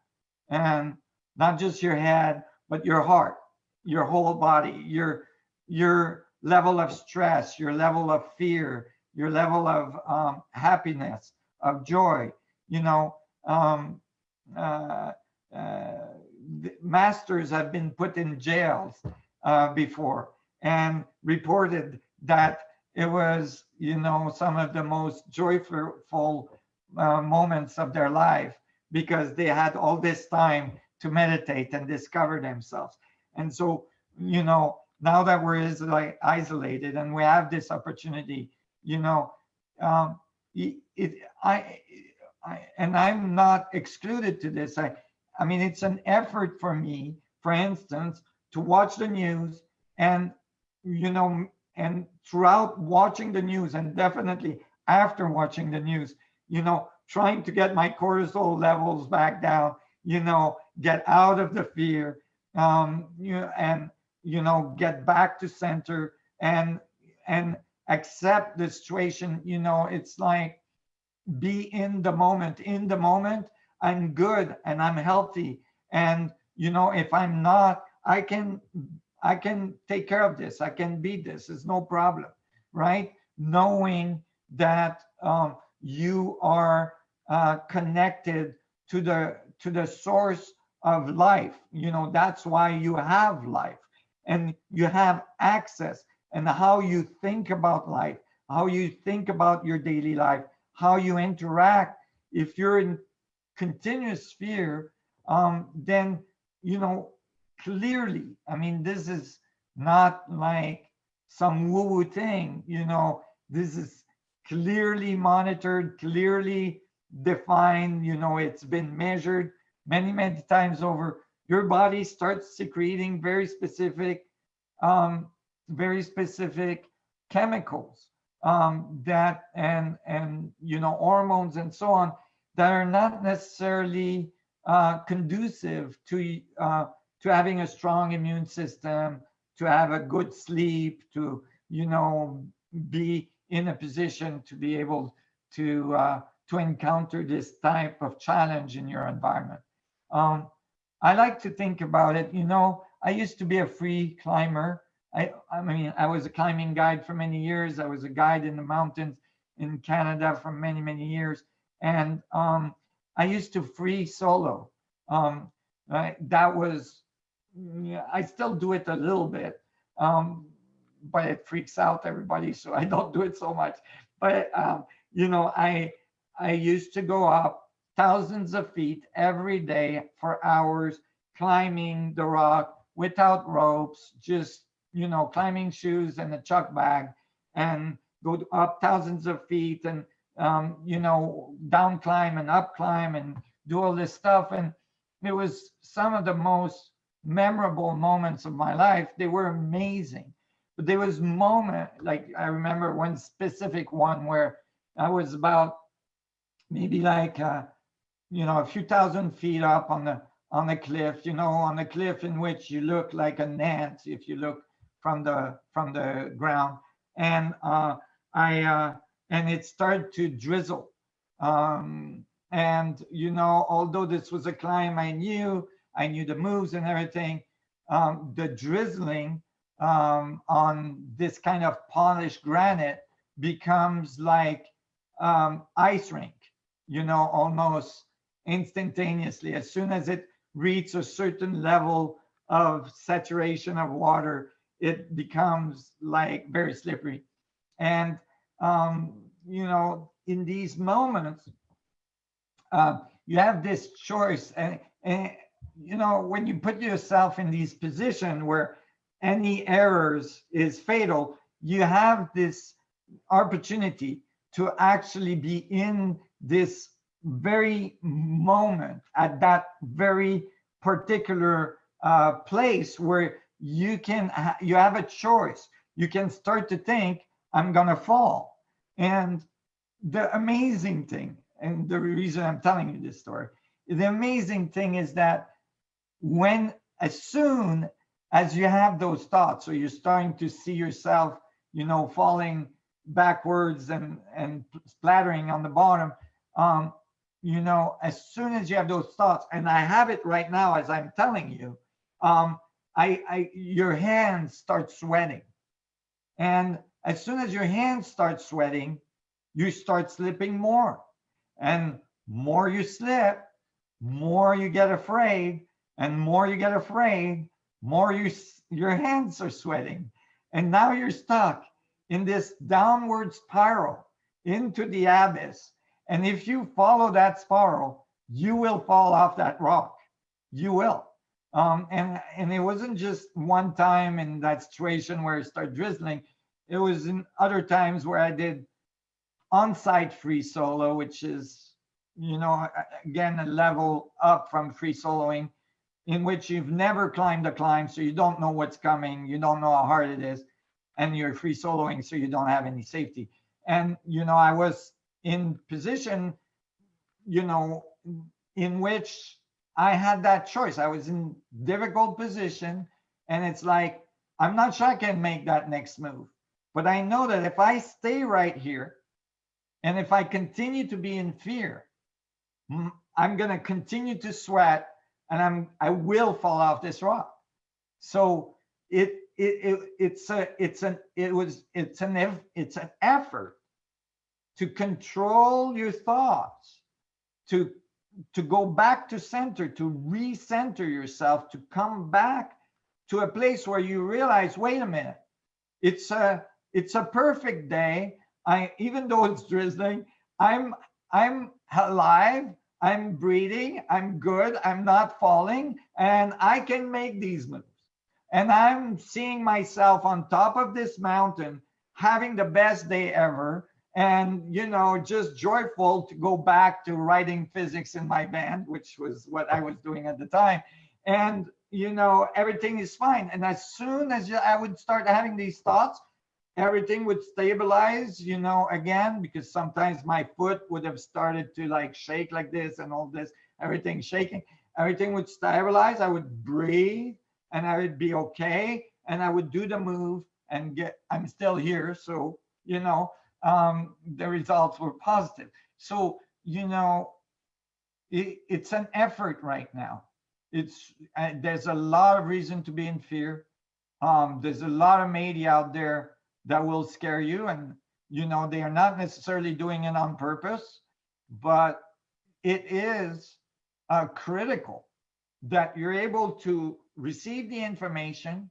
and not just your head, but your heart, your whole body, your your level of stress, your level of fear, your level of um, happiness, of joy. You know, um, uh, uh, masters have been put in jails uh, before and reported that it was, you know, some of the most joyful uh, moments of their life because they had all this time to meditate and discover themselves. And so, you know, now that we're like isolated and we have this opportunity, you know, um, it, it I, I, and I'm not excluded to this. I, I mean, it's an effort for me, for instance, to watch the news and, you know, and throughout watching the news and definitely after watching the news, you know, trying to get my cortisol levels back down, you know, get out of the fear, um, you know, and you know, get back to center and and accept the situation. You know, it's like be in the moment. In the moment, I'm good and I'm healthy. And you know, if I'm not, I can I can take care of this. I can beat this. It's no problem, right? Knowing that um, you are uh, connected to the to the source of life. You know, that's why you have life and you have access and how you think about life, how you think about your daily life, how you interact. If you're in continuous fear, um, then, you know, clearly, I mean, this is not like some woo woo thing, you know, this is clearly monitored, clearly defined, you know, it's been measured many, many times over. Your body starts secreting very specific, um, very specific chemicals um, that and and you know hormones and so on that are not necessarily uh, conducive to uh, to having a strong immune system, to have a good sleep, to you know be in a position to be able to uh, to encounter this type of challenge in your environment. Um, I like to think about it. You know, I used to be a free climber. I, I mean, I was a climbing guide for many years. I was a guide in the mountains in Canada for many, many years. And um, I used to free solo. Um, right? That was, I still do it a little bit, um, but it freaks out everybody. So I don't do it so much. But, um, you know, I, I used to go up thousands of feet every day for hours climbing the rock without ropes, just, you know, climbing shoes and a chalk bag and go up thousands of feet and, um, you know, down climb and up climb and do all this stuff. And it was some of the most memorable moments of my life. They were amazing. But there was moment, like I remember one specific one where I was about maybe like uh, you know, a few thousand feet up on the on the cliff, you know, on the cliff in which you look like an ant if you look from the from the ground. And uh, I uh, and it started to drizzle. Um, and you know, although this was a climb I knew, I knew the moves and everything. Um, the drizzling um, on this kind of polished granite becomes like um, ice rink, you know, almost instantaneously. As soon as it reaches a certain level of saturation of water, it becomes like very slippery. And, um, you know, in these moments, uh, you have this choice. And, and, you know, when you put yourself in these position where any errors is fatal, you have this opportunity to actually be in this very moment at that very particular uh, place where you can, ha- you have a choice. You can start to think, I'm gonna fall. And the amazing thing, and the reason I'm telling you this story, the amazing thing is that when, as soon as you have those thoughts, so you're starting to see yourself, you know, falling backwards and and splattering on the bottom, um, you know, as soon as you have those thoughts, and I have it right now as I'm telling you, um, I, I, your hands start sweating, and as soon as your hands start sweating, you start slipping more, and more you slip, more you get afraid, and more you get afraid, more you your hands are sweating, and now you're stuck in this downward spiral into the abyss. And if you follow that spiral, you will fall off that rock. You will. Um, and and it wasn't just one time in that situation where it started drizzling. It was in other times where I did on-site free solo, which is, you know, again a level up from free soloing, in which you've never climbed a climb, so you don't know what's coming, you don't know how hard it is, and you're free soloing, so you don't have any safety. And you know, I was in position, you know, in which I had that choice. I was in difficult position, and it's like I'm not sure I can make that next move, but I know that if I stay right here, and if I continue to be in fear, I'm gonna continue to sweat, and I'm I will fall off this rock. So it it, it it's a it's an it was it's an it's an effort to control your thoughts to to go back to center to recenter yourself to come back to a place where you realize wait a minute it's a it's a perfect day. I even though it's drizzling i'm i'm alive i'm breathing i'm good i'm not falling and i can make these moves. And I'm seeing myself on top of this mountain having the best day ever and you know just joyful to go back to writing physics in my band which was what I was doing at the time. And you know everything is fine. And as soon as I would start having these thoughts everything would stabilize you know again because sometimes my foot would have started to like shake like this and all this everything shaking. Everything would stabilize I would breathe and I would be okay and I would do the move and get I'm still here so you know um the results were positive. So you know it, it's an effort right now. It's uh, there's a lot of reason to be in fear. Um there's a lot of media out there that will scare you and you know they are not necessarily doing it on purpose but it is uh, critical that you're able to receive the information,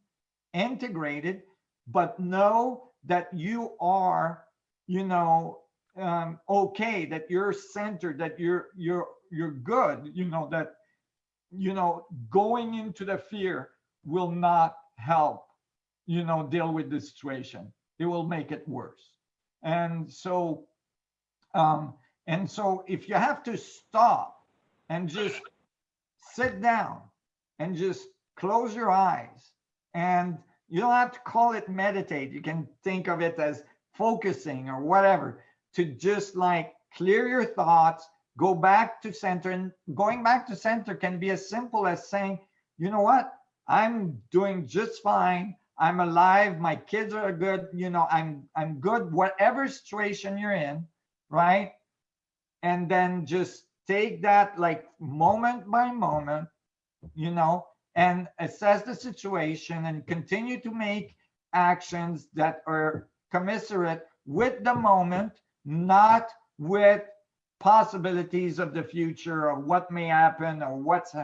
integrate it, but know that you are, you know, um, okay, that you're centered, that you're you're you're good, you know, that you know, going into the fear will not help, you know, deal with the situation. It will make it worse. And so, um, and so if you have to stop and just sit down and just close your eyes and you don't have to call it meditate. You can think of it as focusing or whatever to just like clear your thoughts go back to center. And going back to center can be as simple as saying you know what? I'm doing just fine i'm alive my kids are good you know i'm i'm good whatever situation you're in right and then just take that like moment by moment you know and assess the situation and continue to make actions that are commiserate with the moment, not with possibilities of the future or what may happen or what's,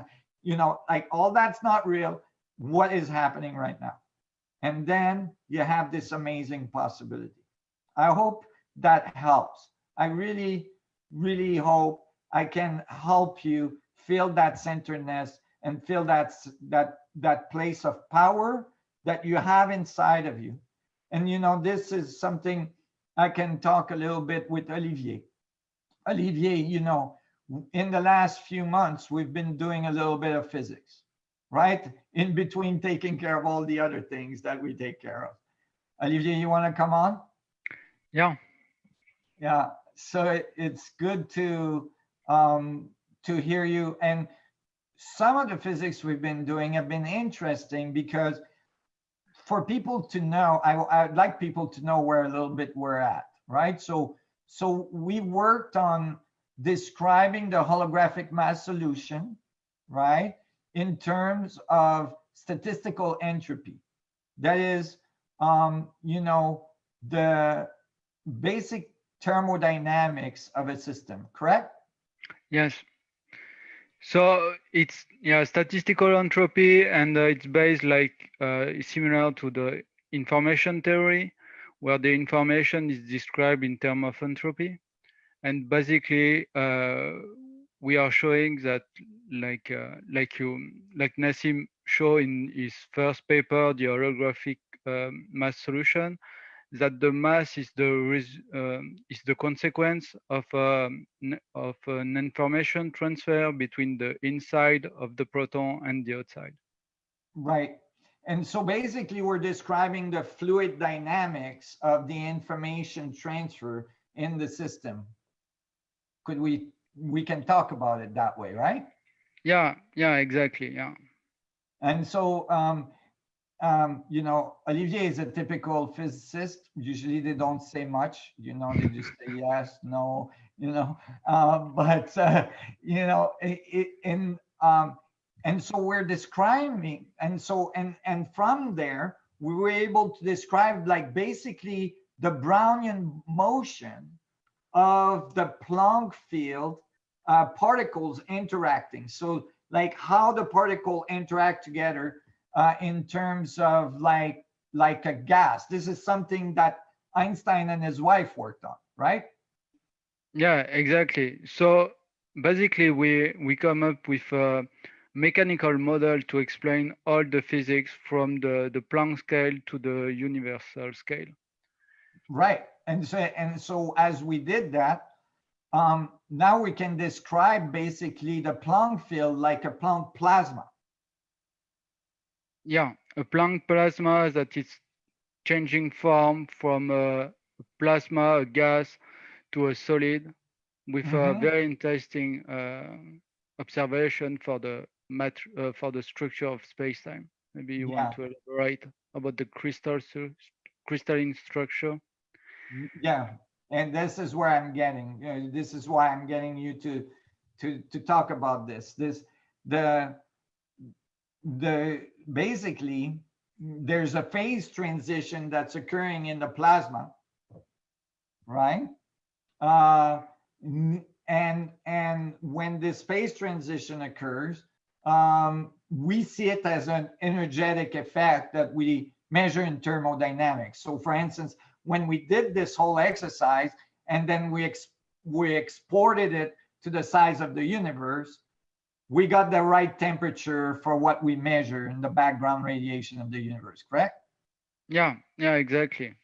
you know, like all that's not real. What is happening right now? And then you have this amazing possibility. I hope that helps. I really, really hope I can help you feel that centeredness and feel that that that place of power that you have inside of you and you know this is something i can talk a little bit with olivier olivier you know in the last few months we've been doing a little bit of physics right? In between taking care of all the other things that we take care of. Olivier, you want to come on? Yeah. Yeah, so it- it's good to um, to hear you. And some of the physics we've been doing have been interesting because for people to know, I, I'd like people to know where a little bit we're at, right? So so we worked on describing the holographic mass solution, right? In terms of statistical entropy. That is, um, you know, the basic thermodynamics of a system, correct? Yes. So it's yeah statistical entropy, and uh, it's based like uh, similar to the information theory, where the information is described in terms of entropy, and basically uh, we are showing that like uh, like you like Nassim show in his first paper, the holographic um, mass solution, that the mass is the um, is the consequence of um, of an information transfer between the inside of the proton and the outside. Right. And so basically we're describing the fluid dynamics of the information transfer in the system. Could we, we can talk about it that way, right? Yeah, yeah, exactly. Yeah, And so, um, um, you know, Olivier is a typical physicist. Usually they don't say much, you know, they just say yes, no, you know, um, but, uh, you know, it, it, in, um, and so we're describing, and so, and, and from there, we were able to describe like basically the Brownian motion of the Planck field uh, particles interacting. So like how the particle interact together uh, in terms of like like a gas. This is something that Einstein and his wife worked on, right? yeah, exactly. So basically, we we come up with a mechanical model to explain all the physics from the the Planck scale to the universal scale. Right. And so and so as we did that, um, now we can describe basically the Planck field like a Planck plasma. Yeah, a Planck plasma that is changing form from a plasma, a gas, to a solid, with a Mhm. very interesting uh, observation for the mat uh, for the structure of space-time. Maybe you want to elaborate about the crystal crystalline structure. Yeah, and this is where I'm getting. You know, this is why I'm getting you to to to talk about this. This the the basically there's a phase transition that's occurring in the plasma, right? Uh, and and when this phase transition occurs, um, we see it as an energetic effect that we measure in thermodynamics. So, for instance, when we did this whole exercise and then we ex- we exported it to the size of the universe, we got the right temperature for what we measure in the background radiation of the universe, correct? Yeah, yeah, exactly.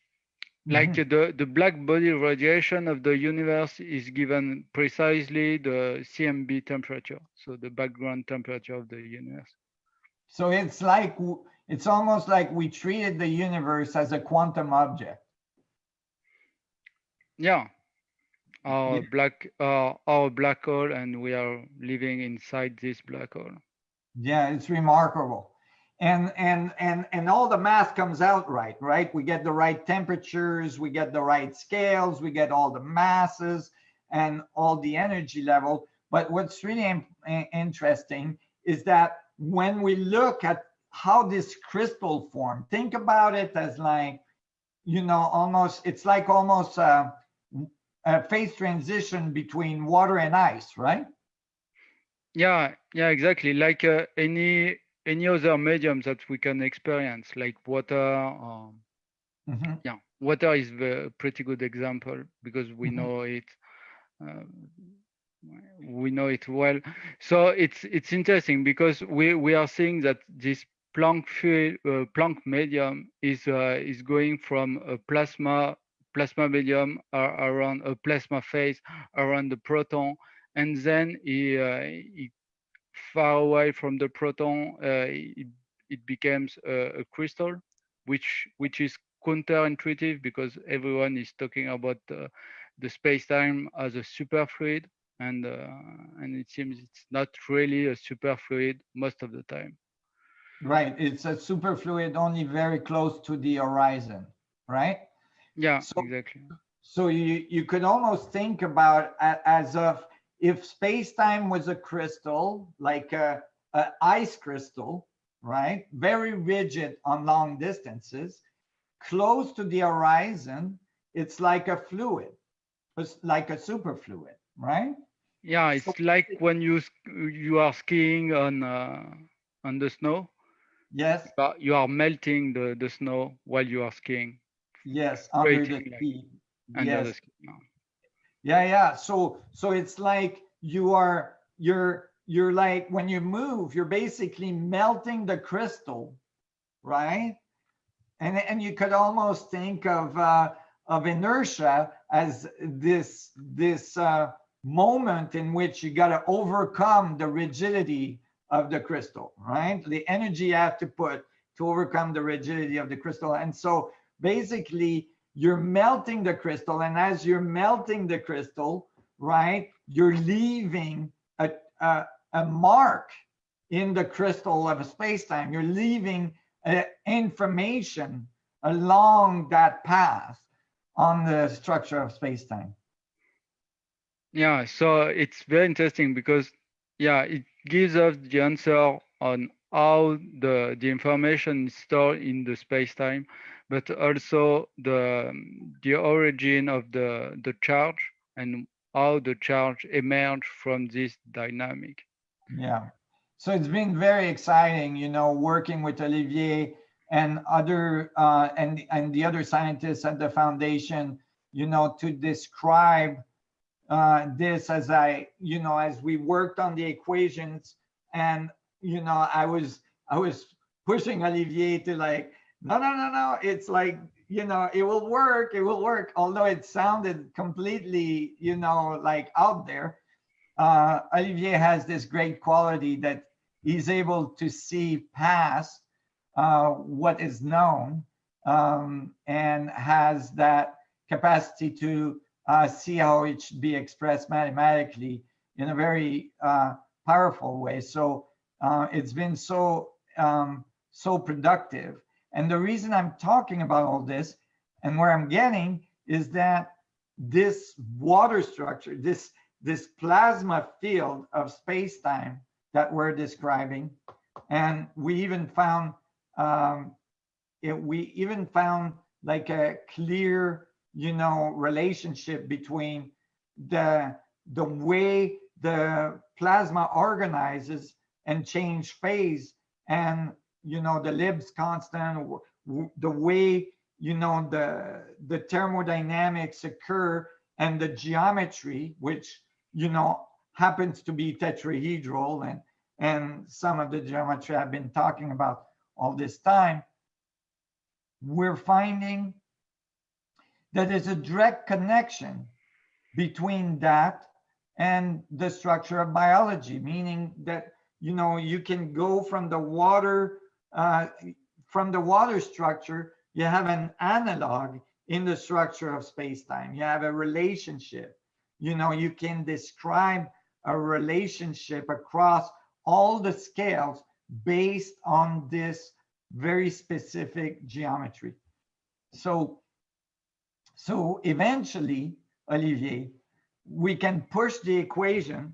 Like Mhm. uh, the the black body radiation of the universe is given precisely the CMB temperature, so the background temperature of the universe. So it's like it's almost like we treated the universe as a quantum object. Yeah. Our Yeah. black uh, our black hole and we are living inside this black hole. Yeah, it's remarkable. And and and and all the math comes out right, right? We get the right temperatures, we get the right scales, we get all the masses and all the energy level. But what's really interesting is that when we look at how this crystal formed, think about it as like, you know, almost it's like almost a, a phase transition between water and ice, right? Yeah, yeah, exactly. Like uh, any any other medium that we can experience, like water. Um, Mhm. yeah, water is a pretty good example because we Mhm. know it. Uh, we know it well. So it's it's interesting because we we are seeing that this Planck field, uh, Planck medium is uh, is going from a plasma plasma medium around a plasma phase around the proton, and then it, uh, it far away from the proton, uh, it, it becomes a, a crystal, which which is counterintuitive because everyone is talking about uh, the space-time as a superfluid, and uh, and it seems it's not really a superfluid most of the time. Right. It's a superfluid only very close to the horizon, right? Yeah, So- exactly. So you, you could almost think about as of if space-time was a crystal, like a, a ice crystal, right? Very rigid on long distances, close to the horizon, it's like a fluid, it's like a superfluid, right? Yeah, it's So- like when you you are skiing on uh, on the snow, Yes, but you are melting the the snow while you are skiing yes, under the like- Yes. Yeah, yeah. So so it's like you are you're you're like when you move, you're basically melting the crystal, right? And and you could almost think of uh, of inertia as this this uh, moment in which you got to overcome the rigidity of the crystal, right? The energy you have to put to overcome the rigidity of the crystal, and so basically you're melting the crystal and as you're melting the crystal right you're leaving a, a, a mark in the crystal of a space-time. You're leaving uh, information along that path on the structure of space-time. Yeah, so it's very interesting because yeah, it gives us the answer on how the the information is stored in the space-time, but also the the origin of the the charge and how the charge emerged from this dynamic. Yeah. So it's been very exciting, you know, working with Olivier and other uh, and and the other scientists at the foundation, you know, to describe uh, this as I, you know, as we worked on the equations, and you know, I was I was pushing Olivier to like, no, no, no, no, it's like you know, it will work, it will work, although it sounded completely, you know, like out there uh, Olivier has this great quality that he's able to see past uh, what is known um, and has that capacity to uh, see how it should be expressed mathematically in a very uh, powerful way. So uh, it's been so um, so productive. And the reason I'm talking about all this and where I'm getting is that this water structure, this this plasma field of space-time that we're describing. And we even found, um, it, we even found like a clear, you know, relationship between the, the way the plasma organizes and change phase and, you know, the Libs constant, the way, you know, the, the thermodynamics occur and the geometry, which you know, happens to be tetrahedral and, and some of the geometry I've been talking about all this time, we're finding that there's a direct connection between that and the structure of biology, meaning that, you know, you can go from the water, uh, from the water structure, you have an analog in the structure of space-time. You have a relationship you know you can describe a relationship across all the scales based on this very specific geometry so so eventually olivier we can push the equation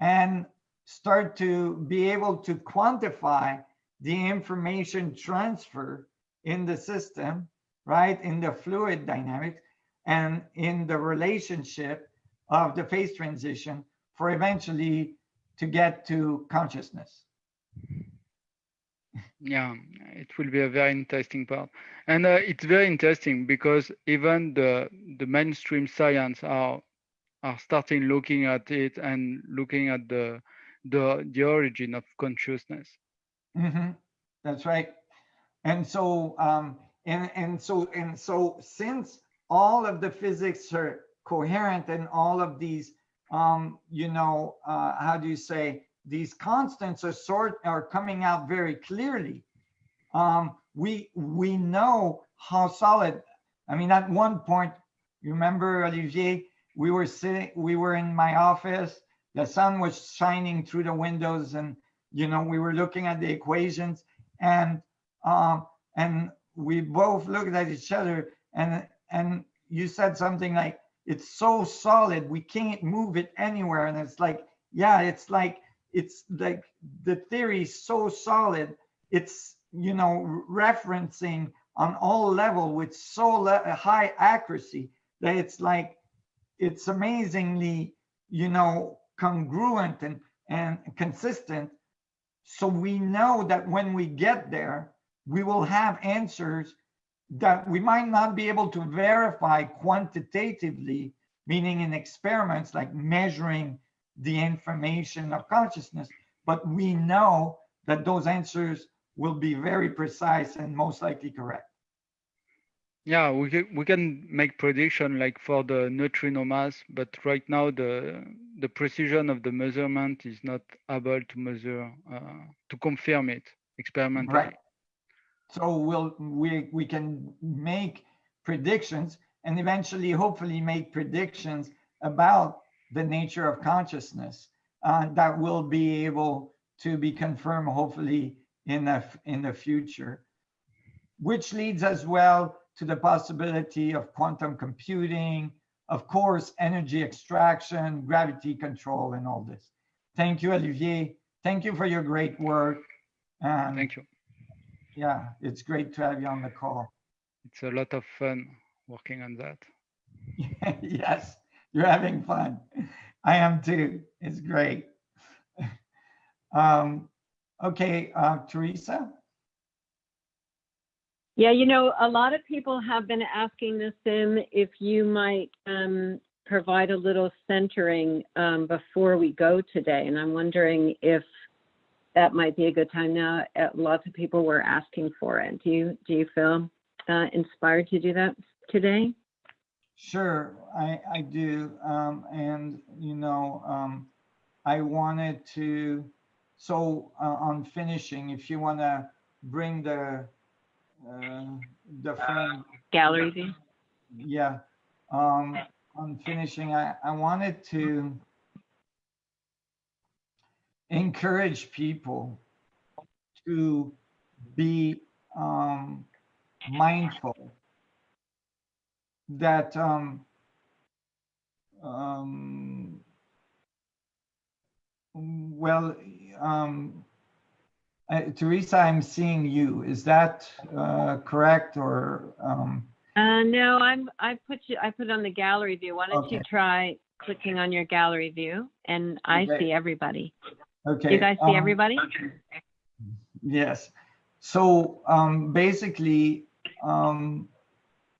and start to be able to quantify the information transfer in the system right in the fluid dynamics and in the relationship of the phase transition for eventually to get to consciousness. Yeah, it will be a very interesting part, and uh, it's very interesting because even the the mainstream science are are starting looking at it and looking at the the the origin of consciousness. Mhm. That's right. And so, um, and and so and so, since all of the physics are coherent and all of these, um, you know, uh, how do you say, these constants are sort are coming out very clearly. Um, we we know how solid. I mean, at one point, you remember Olivier, we were sitting, we were in my office. The sun was shining through the windows, and you know we were looking at the equations, and um, and we both looked at each other, and and you said something like, "It's so solid, we can't move it anywhere," and it's like, yeah, it's like it's like the theory is so solid it's you know referencing on all level with so high accuracy that it's like it's amazingly you know congruent and and consistent so we know that when we get there we will have answers that we might not be able to verify quantitatively meaning in experiments like measuring the information of consciousness, but we know that those answers will be very precise and most likely correct. Yeah, we can, we can make prediction like for the neutrino mass, but right now the the precision of the measurement is not able to measure uh, to confirm it experimentally. Right. So we'll we we can make predictions and eventually hopefully make predictions about the nature of consciousness uh, that will be able to be confirmed hopefully in the in the future which leads as well to the possibility of quantum computing of course energy extraction gravity control and all this thank you olivier thank you for your great work and Thank you. yeah it's great to have you on the call It's a lot of fun working on that. yes, you're having fun. I am too. It's great. Um, okay, uh, Teresa. Yeah, you know, a lot of people have been asking Nassim if you might um, provide a little centering um, before we go today. And I'm wondering if that might be a good time now. Uh, Lots of people were asking for it. Do you, do you feel uh, inspired to do that today? Sure, I, I do. Um, and, you know, um, I wanted to, so uh, on finishing, if you want to bring the, uh, the frame, Gallery view? yeah. Um, on finishing, I, I wanted to encourage people to be um, mindful that um, um, well, um, uh, Teresa, I'm seeing you. Is that uh, correct or? Um, Uh, no, I'm, I put you, I put on the gallery view. Why don't you try clicking on your gallery view? And I Okay. see everybody. okay. Do you guys see um, everybody? Yes. So um, basically, um,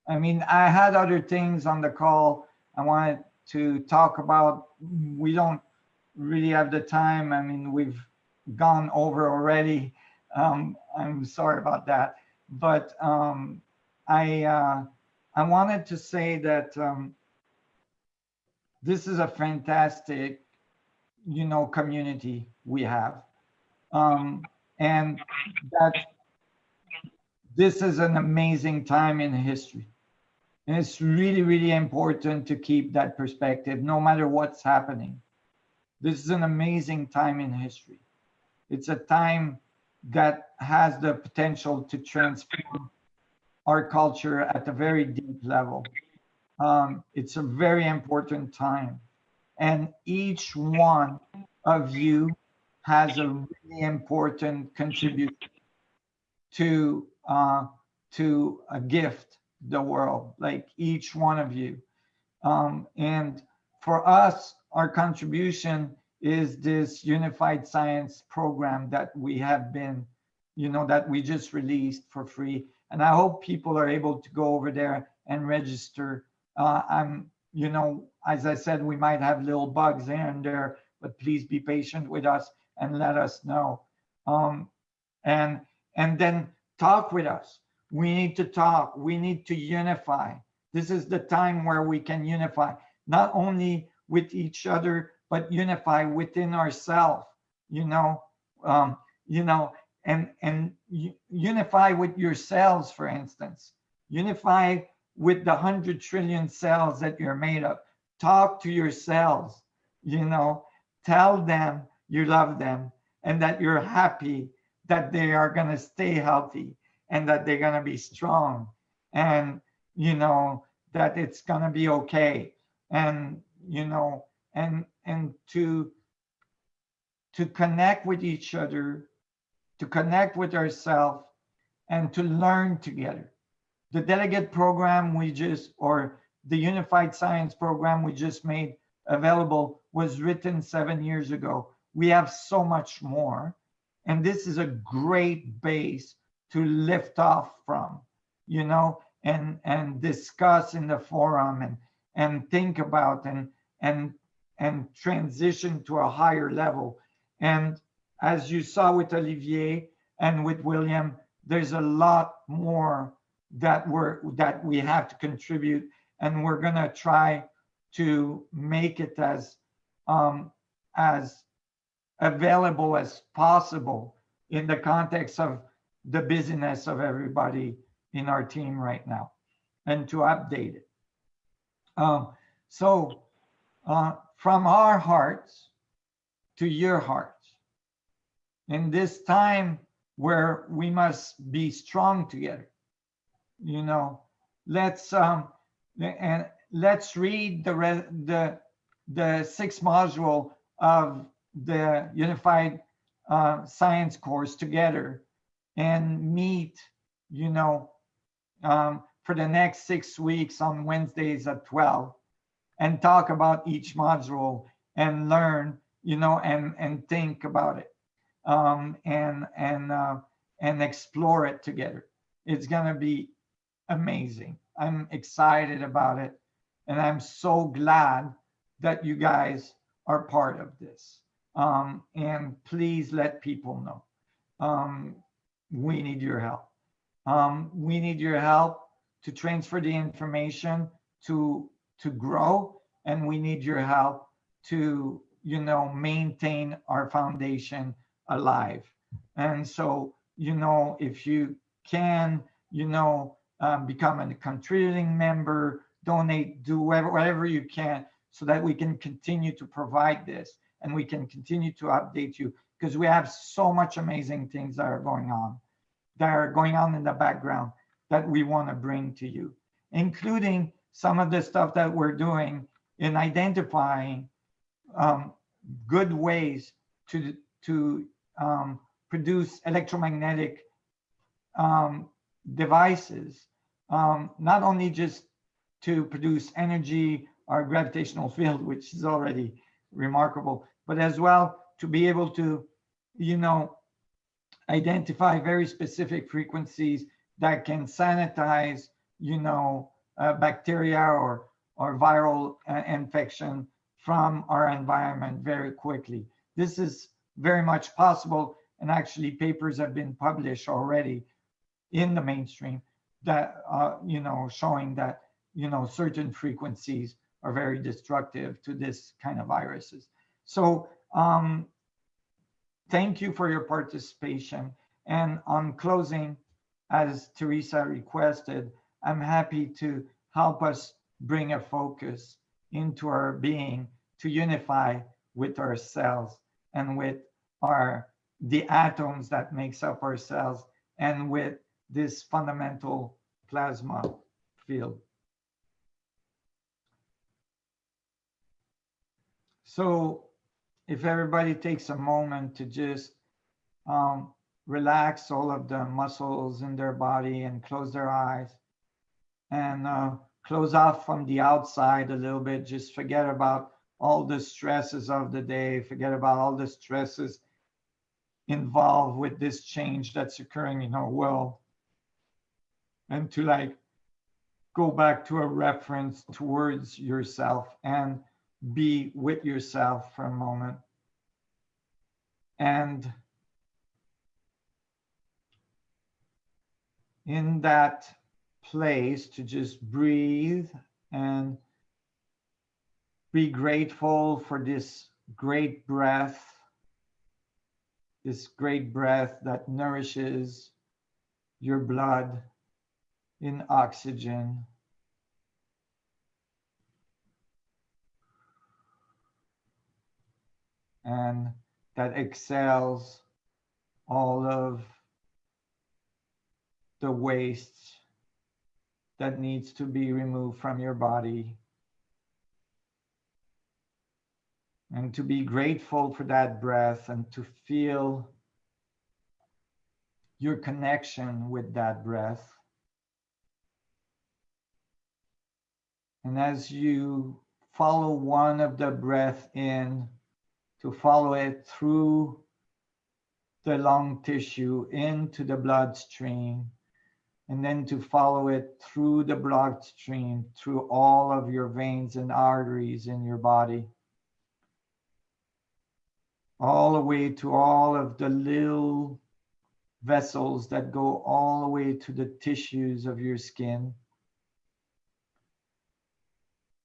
I mean, I had other things on the call I wanted to talk about. We don't really have the time. I mean, we've gone over already. Um, I'm sorry about that. But um, I uh, I wanted to say that um, this is a fantastic, you know, community we have. Um, and that this is an amazing time in history. And it's really, really important to keep that perspective no matter what's happening. This is an amazing time in history. It's a time that has the potential to transform our culture at a very deep level. Um, it's a very important time. And each one of you has a really important contribution to uh, to a gift the world, like each one of you. Um, and for us, our contribution is this unified science program that we have been, you know, that we just released for free. And I hope people are able to go over there and register. Uh, I'm, you know, as I said, we might have little bugs here and there, but please be patient with us and let us know. Um, and and then talk with us. We need to talk. We need to unify. This is the time where we can unify, not only with each other, but unify within ourselves. you know, um, you know, and and unify with your cells, for instance. Unify with the hundred trillion cells that you're made of. Talk to your cells, you know, tell them you love them and that you're happy that they are going to stay healthy and that they're going to be strong and you know that it's going to be okay and you know and and to to connect with each other to connect with ourselves and to learn together. The delegate program we just or the unified science program we just made available was written seven years ago. We have so much more and this is a great base to lift off from you know and and discuss in the forum and and think about and and and transition to a higher level and as you saw with olivier and with william there's a lot more that we're that we have to contribute and we're going to try to make it as um as available as possible in the context of the busyness of everybody in our team right now and to update it. Um, so uh, from our hearts to your hearts, in this time where we must be strong together, you know, let's um, and let's read the the the sixth module of the unified uh, science course together and meet, you know, um, for the next six weeks on Wednesdays at 12 and talk about each module and learn, you know, and, and think about it um, and, and, uh, and explore it together. It's to be amazing. I'm excited about it. And I'm so glad that you guys are part of this. Um, and please let people know. Um, we need your help. Um, we need your help to transfer the information to to grow, and we need your help to you know maintain our foundation alive. And so you know if you can you know um, become a contributing member, donate, do whatever, whatever you can, so that we can continue to provide this and we can continue to update you because we have so much amazing things that are going on that are going on in the background that we want to bring to you including some of the stuff that we're doing in identifying um, good ways to to um, produce electromagnetic um, devices um, not only just to produce energy or gravitational field which is already remarkable, but as well to be able to, you know, identify very specific frequencies that can sanitize, you know, bacteria or or viral uh, infection from our environment very quickly. This is very much possible, and actually papers have been published already in the mainstream that uh, you know showing that you know certain frequencies are very destructive to this kind of viruses. So um, thank you for your participation. And on closing, as Teresa requested, I'm happy to help us bring a focus into our being to unify with ourselves and with our the atoms that makes up our cells and with this fundamental plasma field. So if everybody takes a moment to just um, relax all of the muscles in their body and close their eyes and uh, close off from the outside a little bit, just forget about all the stresses of the day, forget about all the stresses involved with this change that's occurring in our world. And to like go back to a reference towards yourself and be with yourself for a moment. And in that place to just breathe and be grateful for this great breath this great breath that nourishes your blood in oxygen. And that exhales all of the waste that needs to be removed from your body. And to be grateful for that breath and to feel your connection with that breath. And as you follow one of the breath in, to follow it through the lung tissue into the bloodstream, and then to follow it through the bloodstream, through all of your veins and arteries in your body, all the way to all of the little vessels that go all the way to the tissues of your skin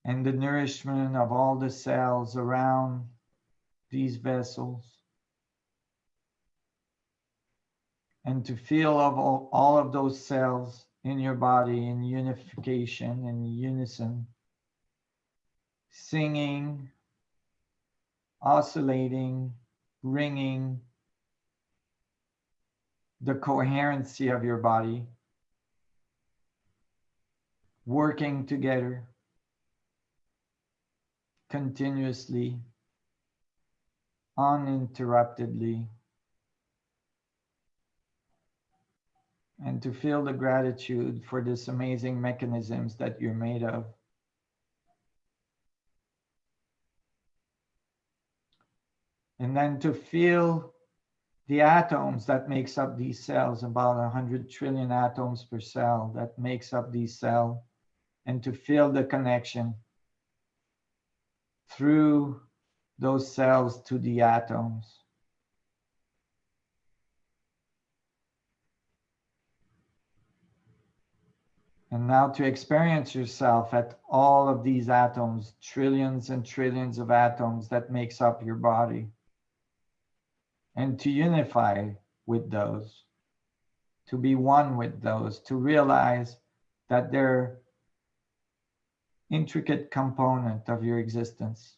and the nourishment of all the cells around these vessels. And to feel of all, all of those cells in your body in unification, in unison, singing, oscillating, ringing, the coherency of your body, working together. Continuously, uninterruptedly, and to feel the gratitude for this amazing mechanisms that you're made of. And then to feel the atoms that makes up these cells, about 100 trillion atoms per cell that makes up these cell, and to feel the connection through those cells to the atoms. And now to experience yourself at all of these atoms, trillions and trillions of atoms that makes up your body. And to unify with those, to be one with those, to realize that they're intricate component of your existence.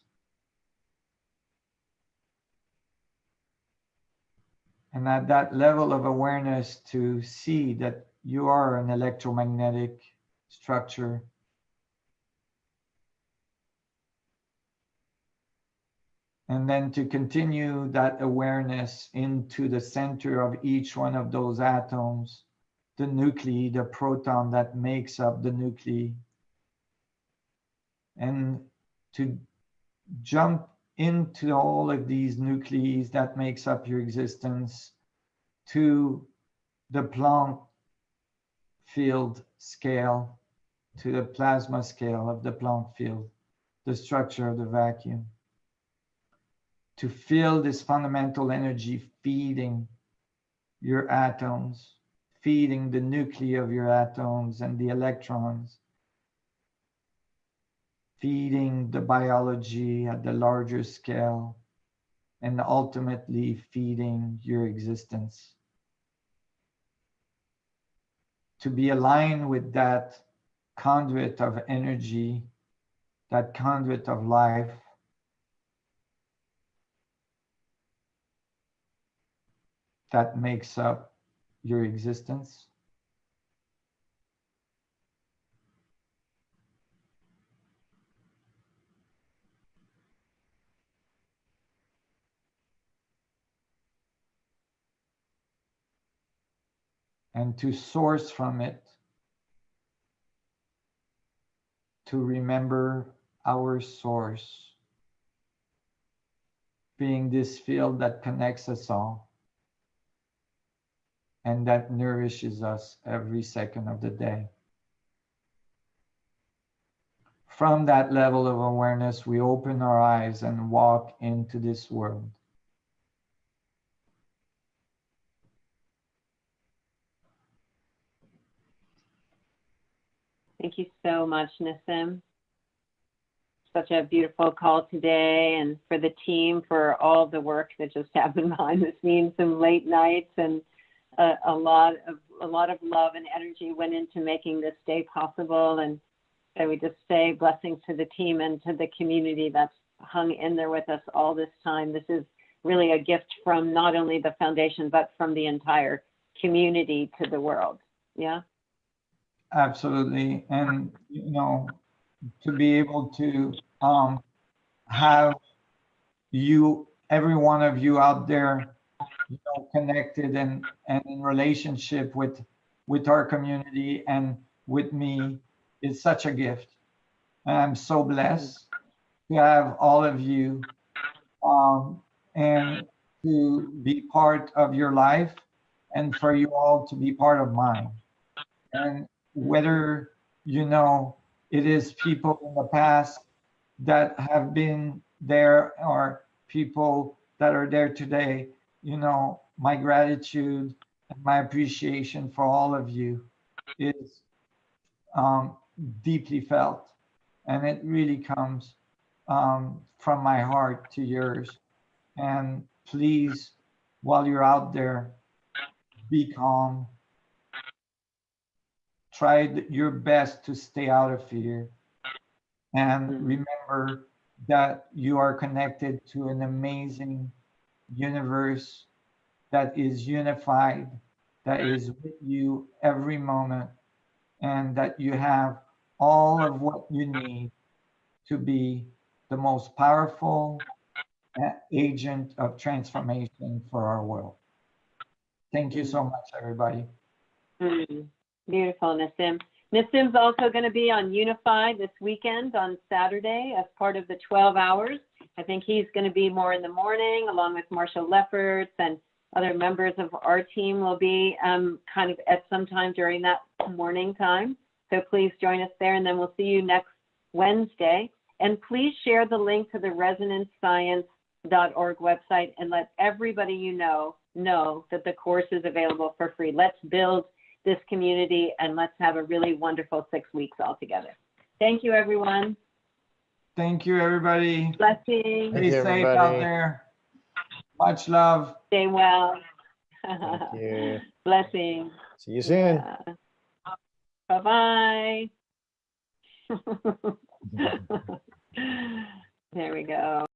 And at that level of awareness to see that you are an electromagnetic structure. And then to continue that awareness into the center of each one of those atoms, the nuclei, the proton that makes up the nuclei. And to jump into all of these nuclei that makes up your existence to the Planck field scale to the plasma scale of the Planck field, the structure of the vacuum. To feel this fundamental energy feeding your atoms, feeding the nuclei of your atoms and the electrons, feeding the biology at the larger scale, and ultimately feeding your existence to be aligned with that conduit of energy, that conduit of life. That makes up your existence. And to source from it, to remember our source, being this field that connects us all and that nourishes us every second of the day. From that level of awareness, we open our eyes and walk into this world. Thank you so much, Nassim. such a beautiful call today and for the team for all the work that just happened behind the scenes, some late nights and a, a lot of a lot of love and energy went into making this day possible. And so we just say blessings to the team and to the community that's hung in there with us all this time. This is really a gift from not only the foundation but from the entire community to the world. Yeah. Absolutely. And, you know, to be able to um, have you, every one of you out there, you know, connected and, and in relationship with, with our community and with me is such a gift. And I'm so blessed to have all of you um, and to be part of your life and for you all to be part of mine. And whether, you know, it is people in the past that have been there or people that are there today, you know, my gratitude and my appreciation for all of you is um, deeply felt. And it really comes um, from my heart to yours. And please, while you're out there, be calm. Try th- your best to stay out of fear. And Mhm. remember that you are connected to an amazing universe that is unified, that is with you every moment, and that you have all of what you need to be the most powerful agent of transformation for our world. Thank you so much, everybody. Mm, beautiful, Nassim. Nassim's also going to be on Unify this weekend on Saturday as part of the 12 hours. I think he's going to be more in the morning, along with Marshall Lefferts and other members of our team will be um, kind of at some time during that morning time. So please join us there, and then we'll see you next Wednesday. And please share the link to the resonanceScience.org website and let everybody you know know that the course is available for free. Let's build this community and let's have a really wonderful six weeks all together. Thank you, everyone. Thank you, everybody. Blessings. Stay you, safe out there. Much love. Stay well. Thank you. Blessings. See you soon. Uh, bye bye. there we go.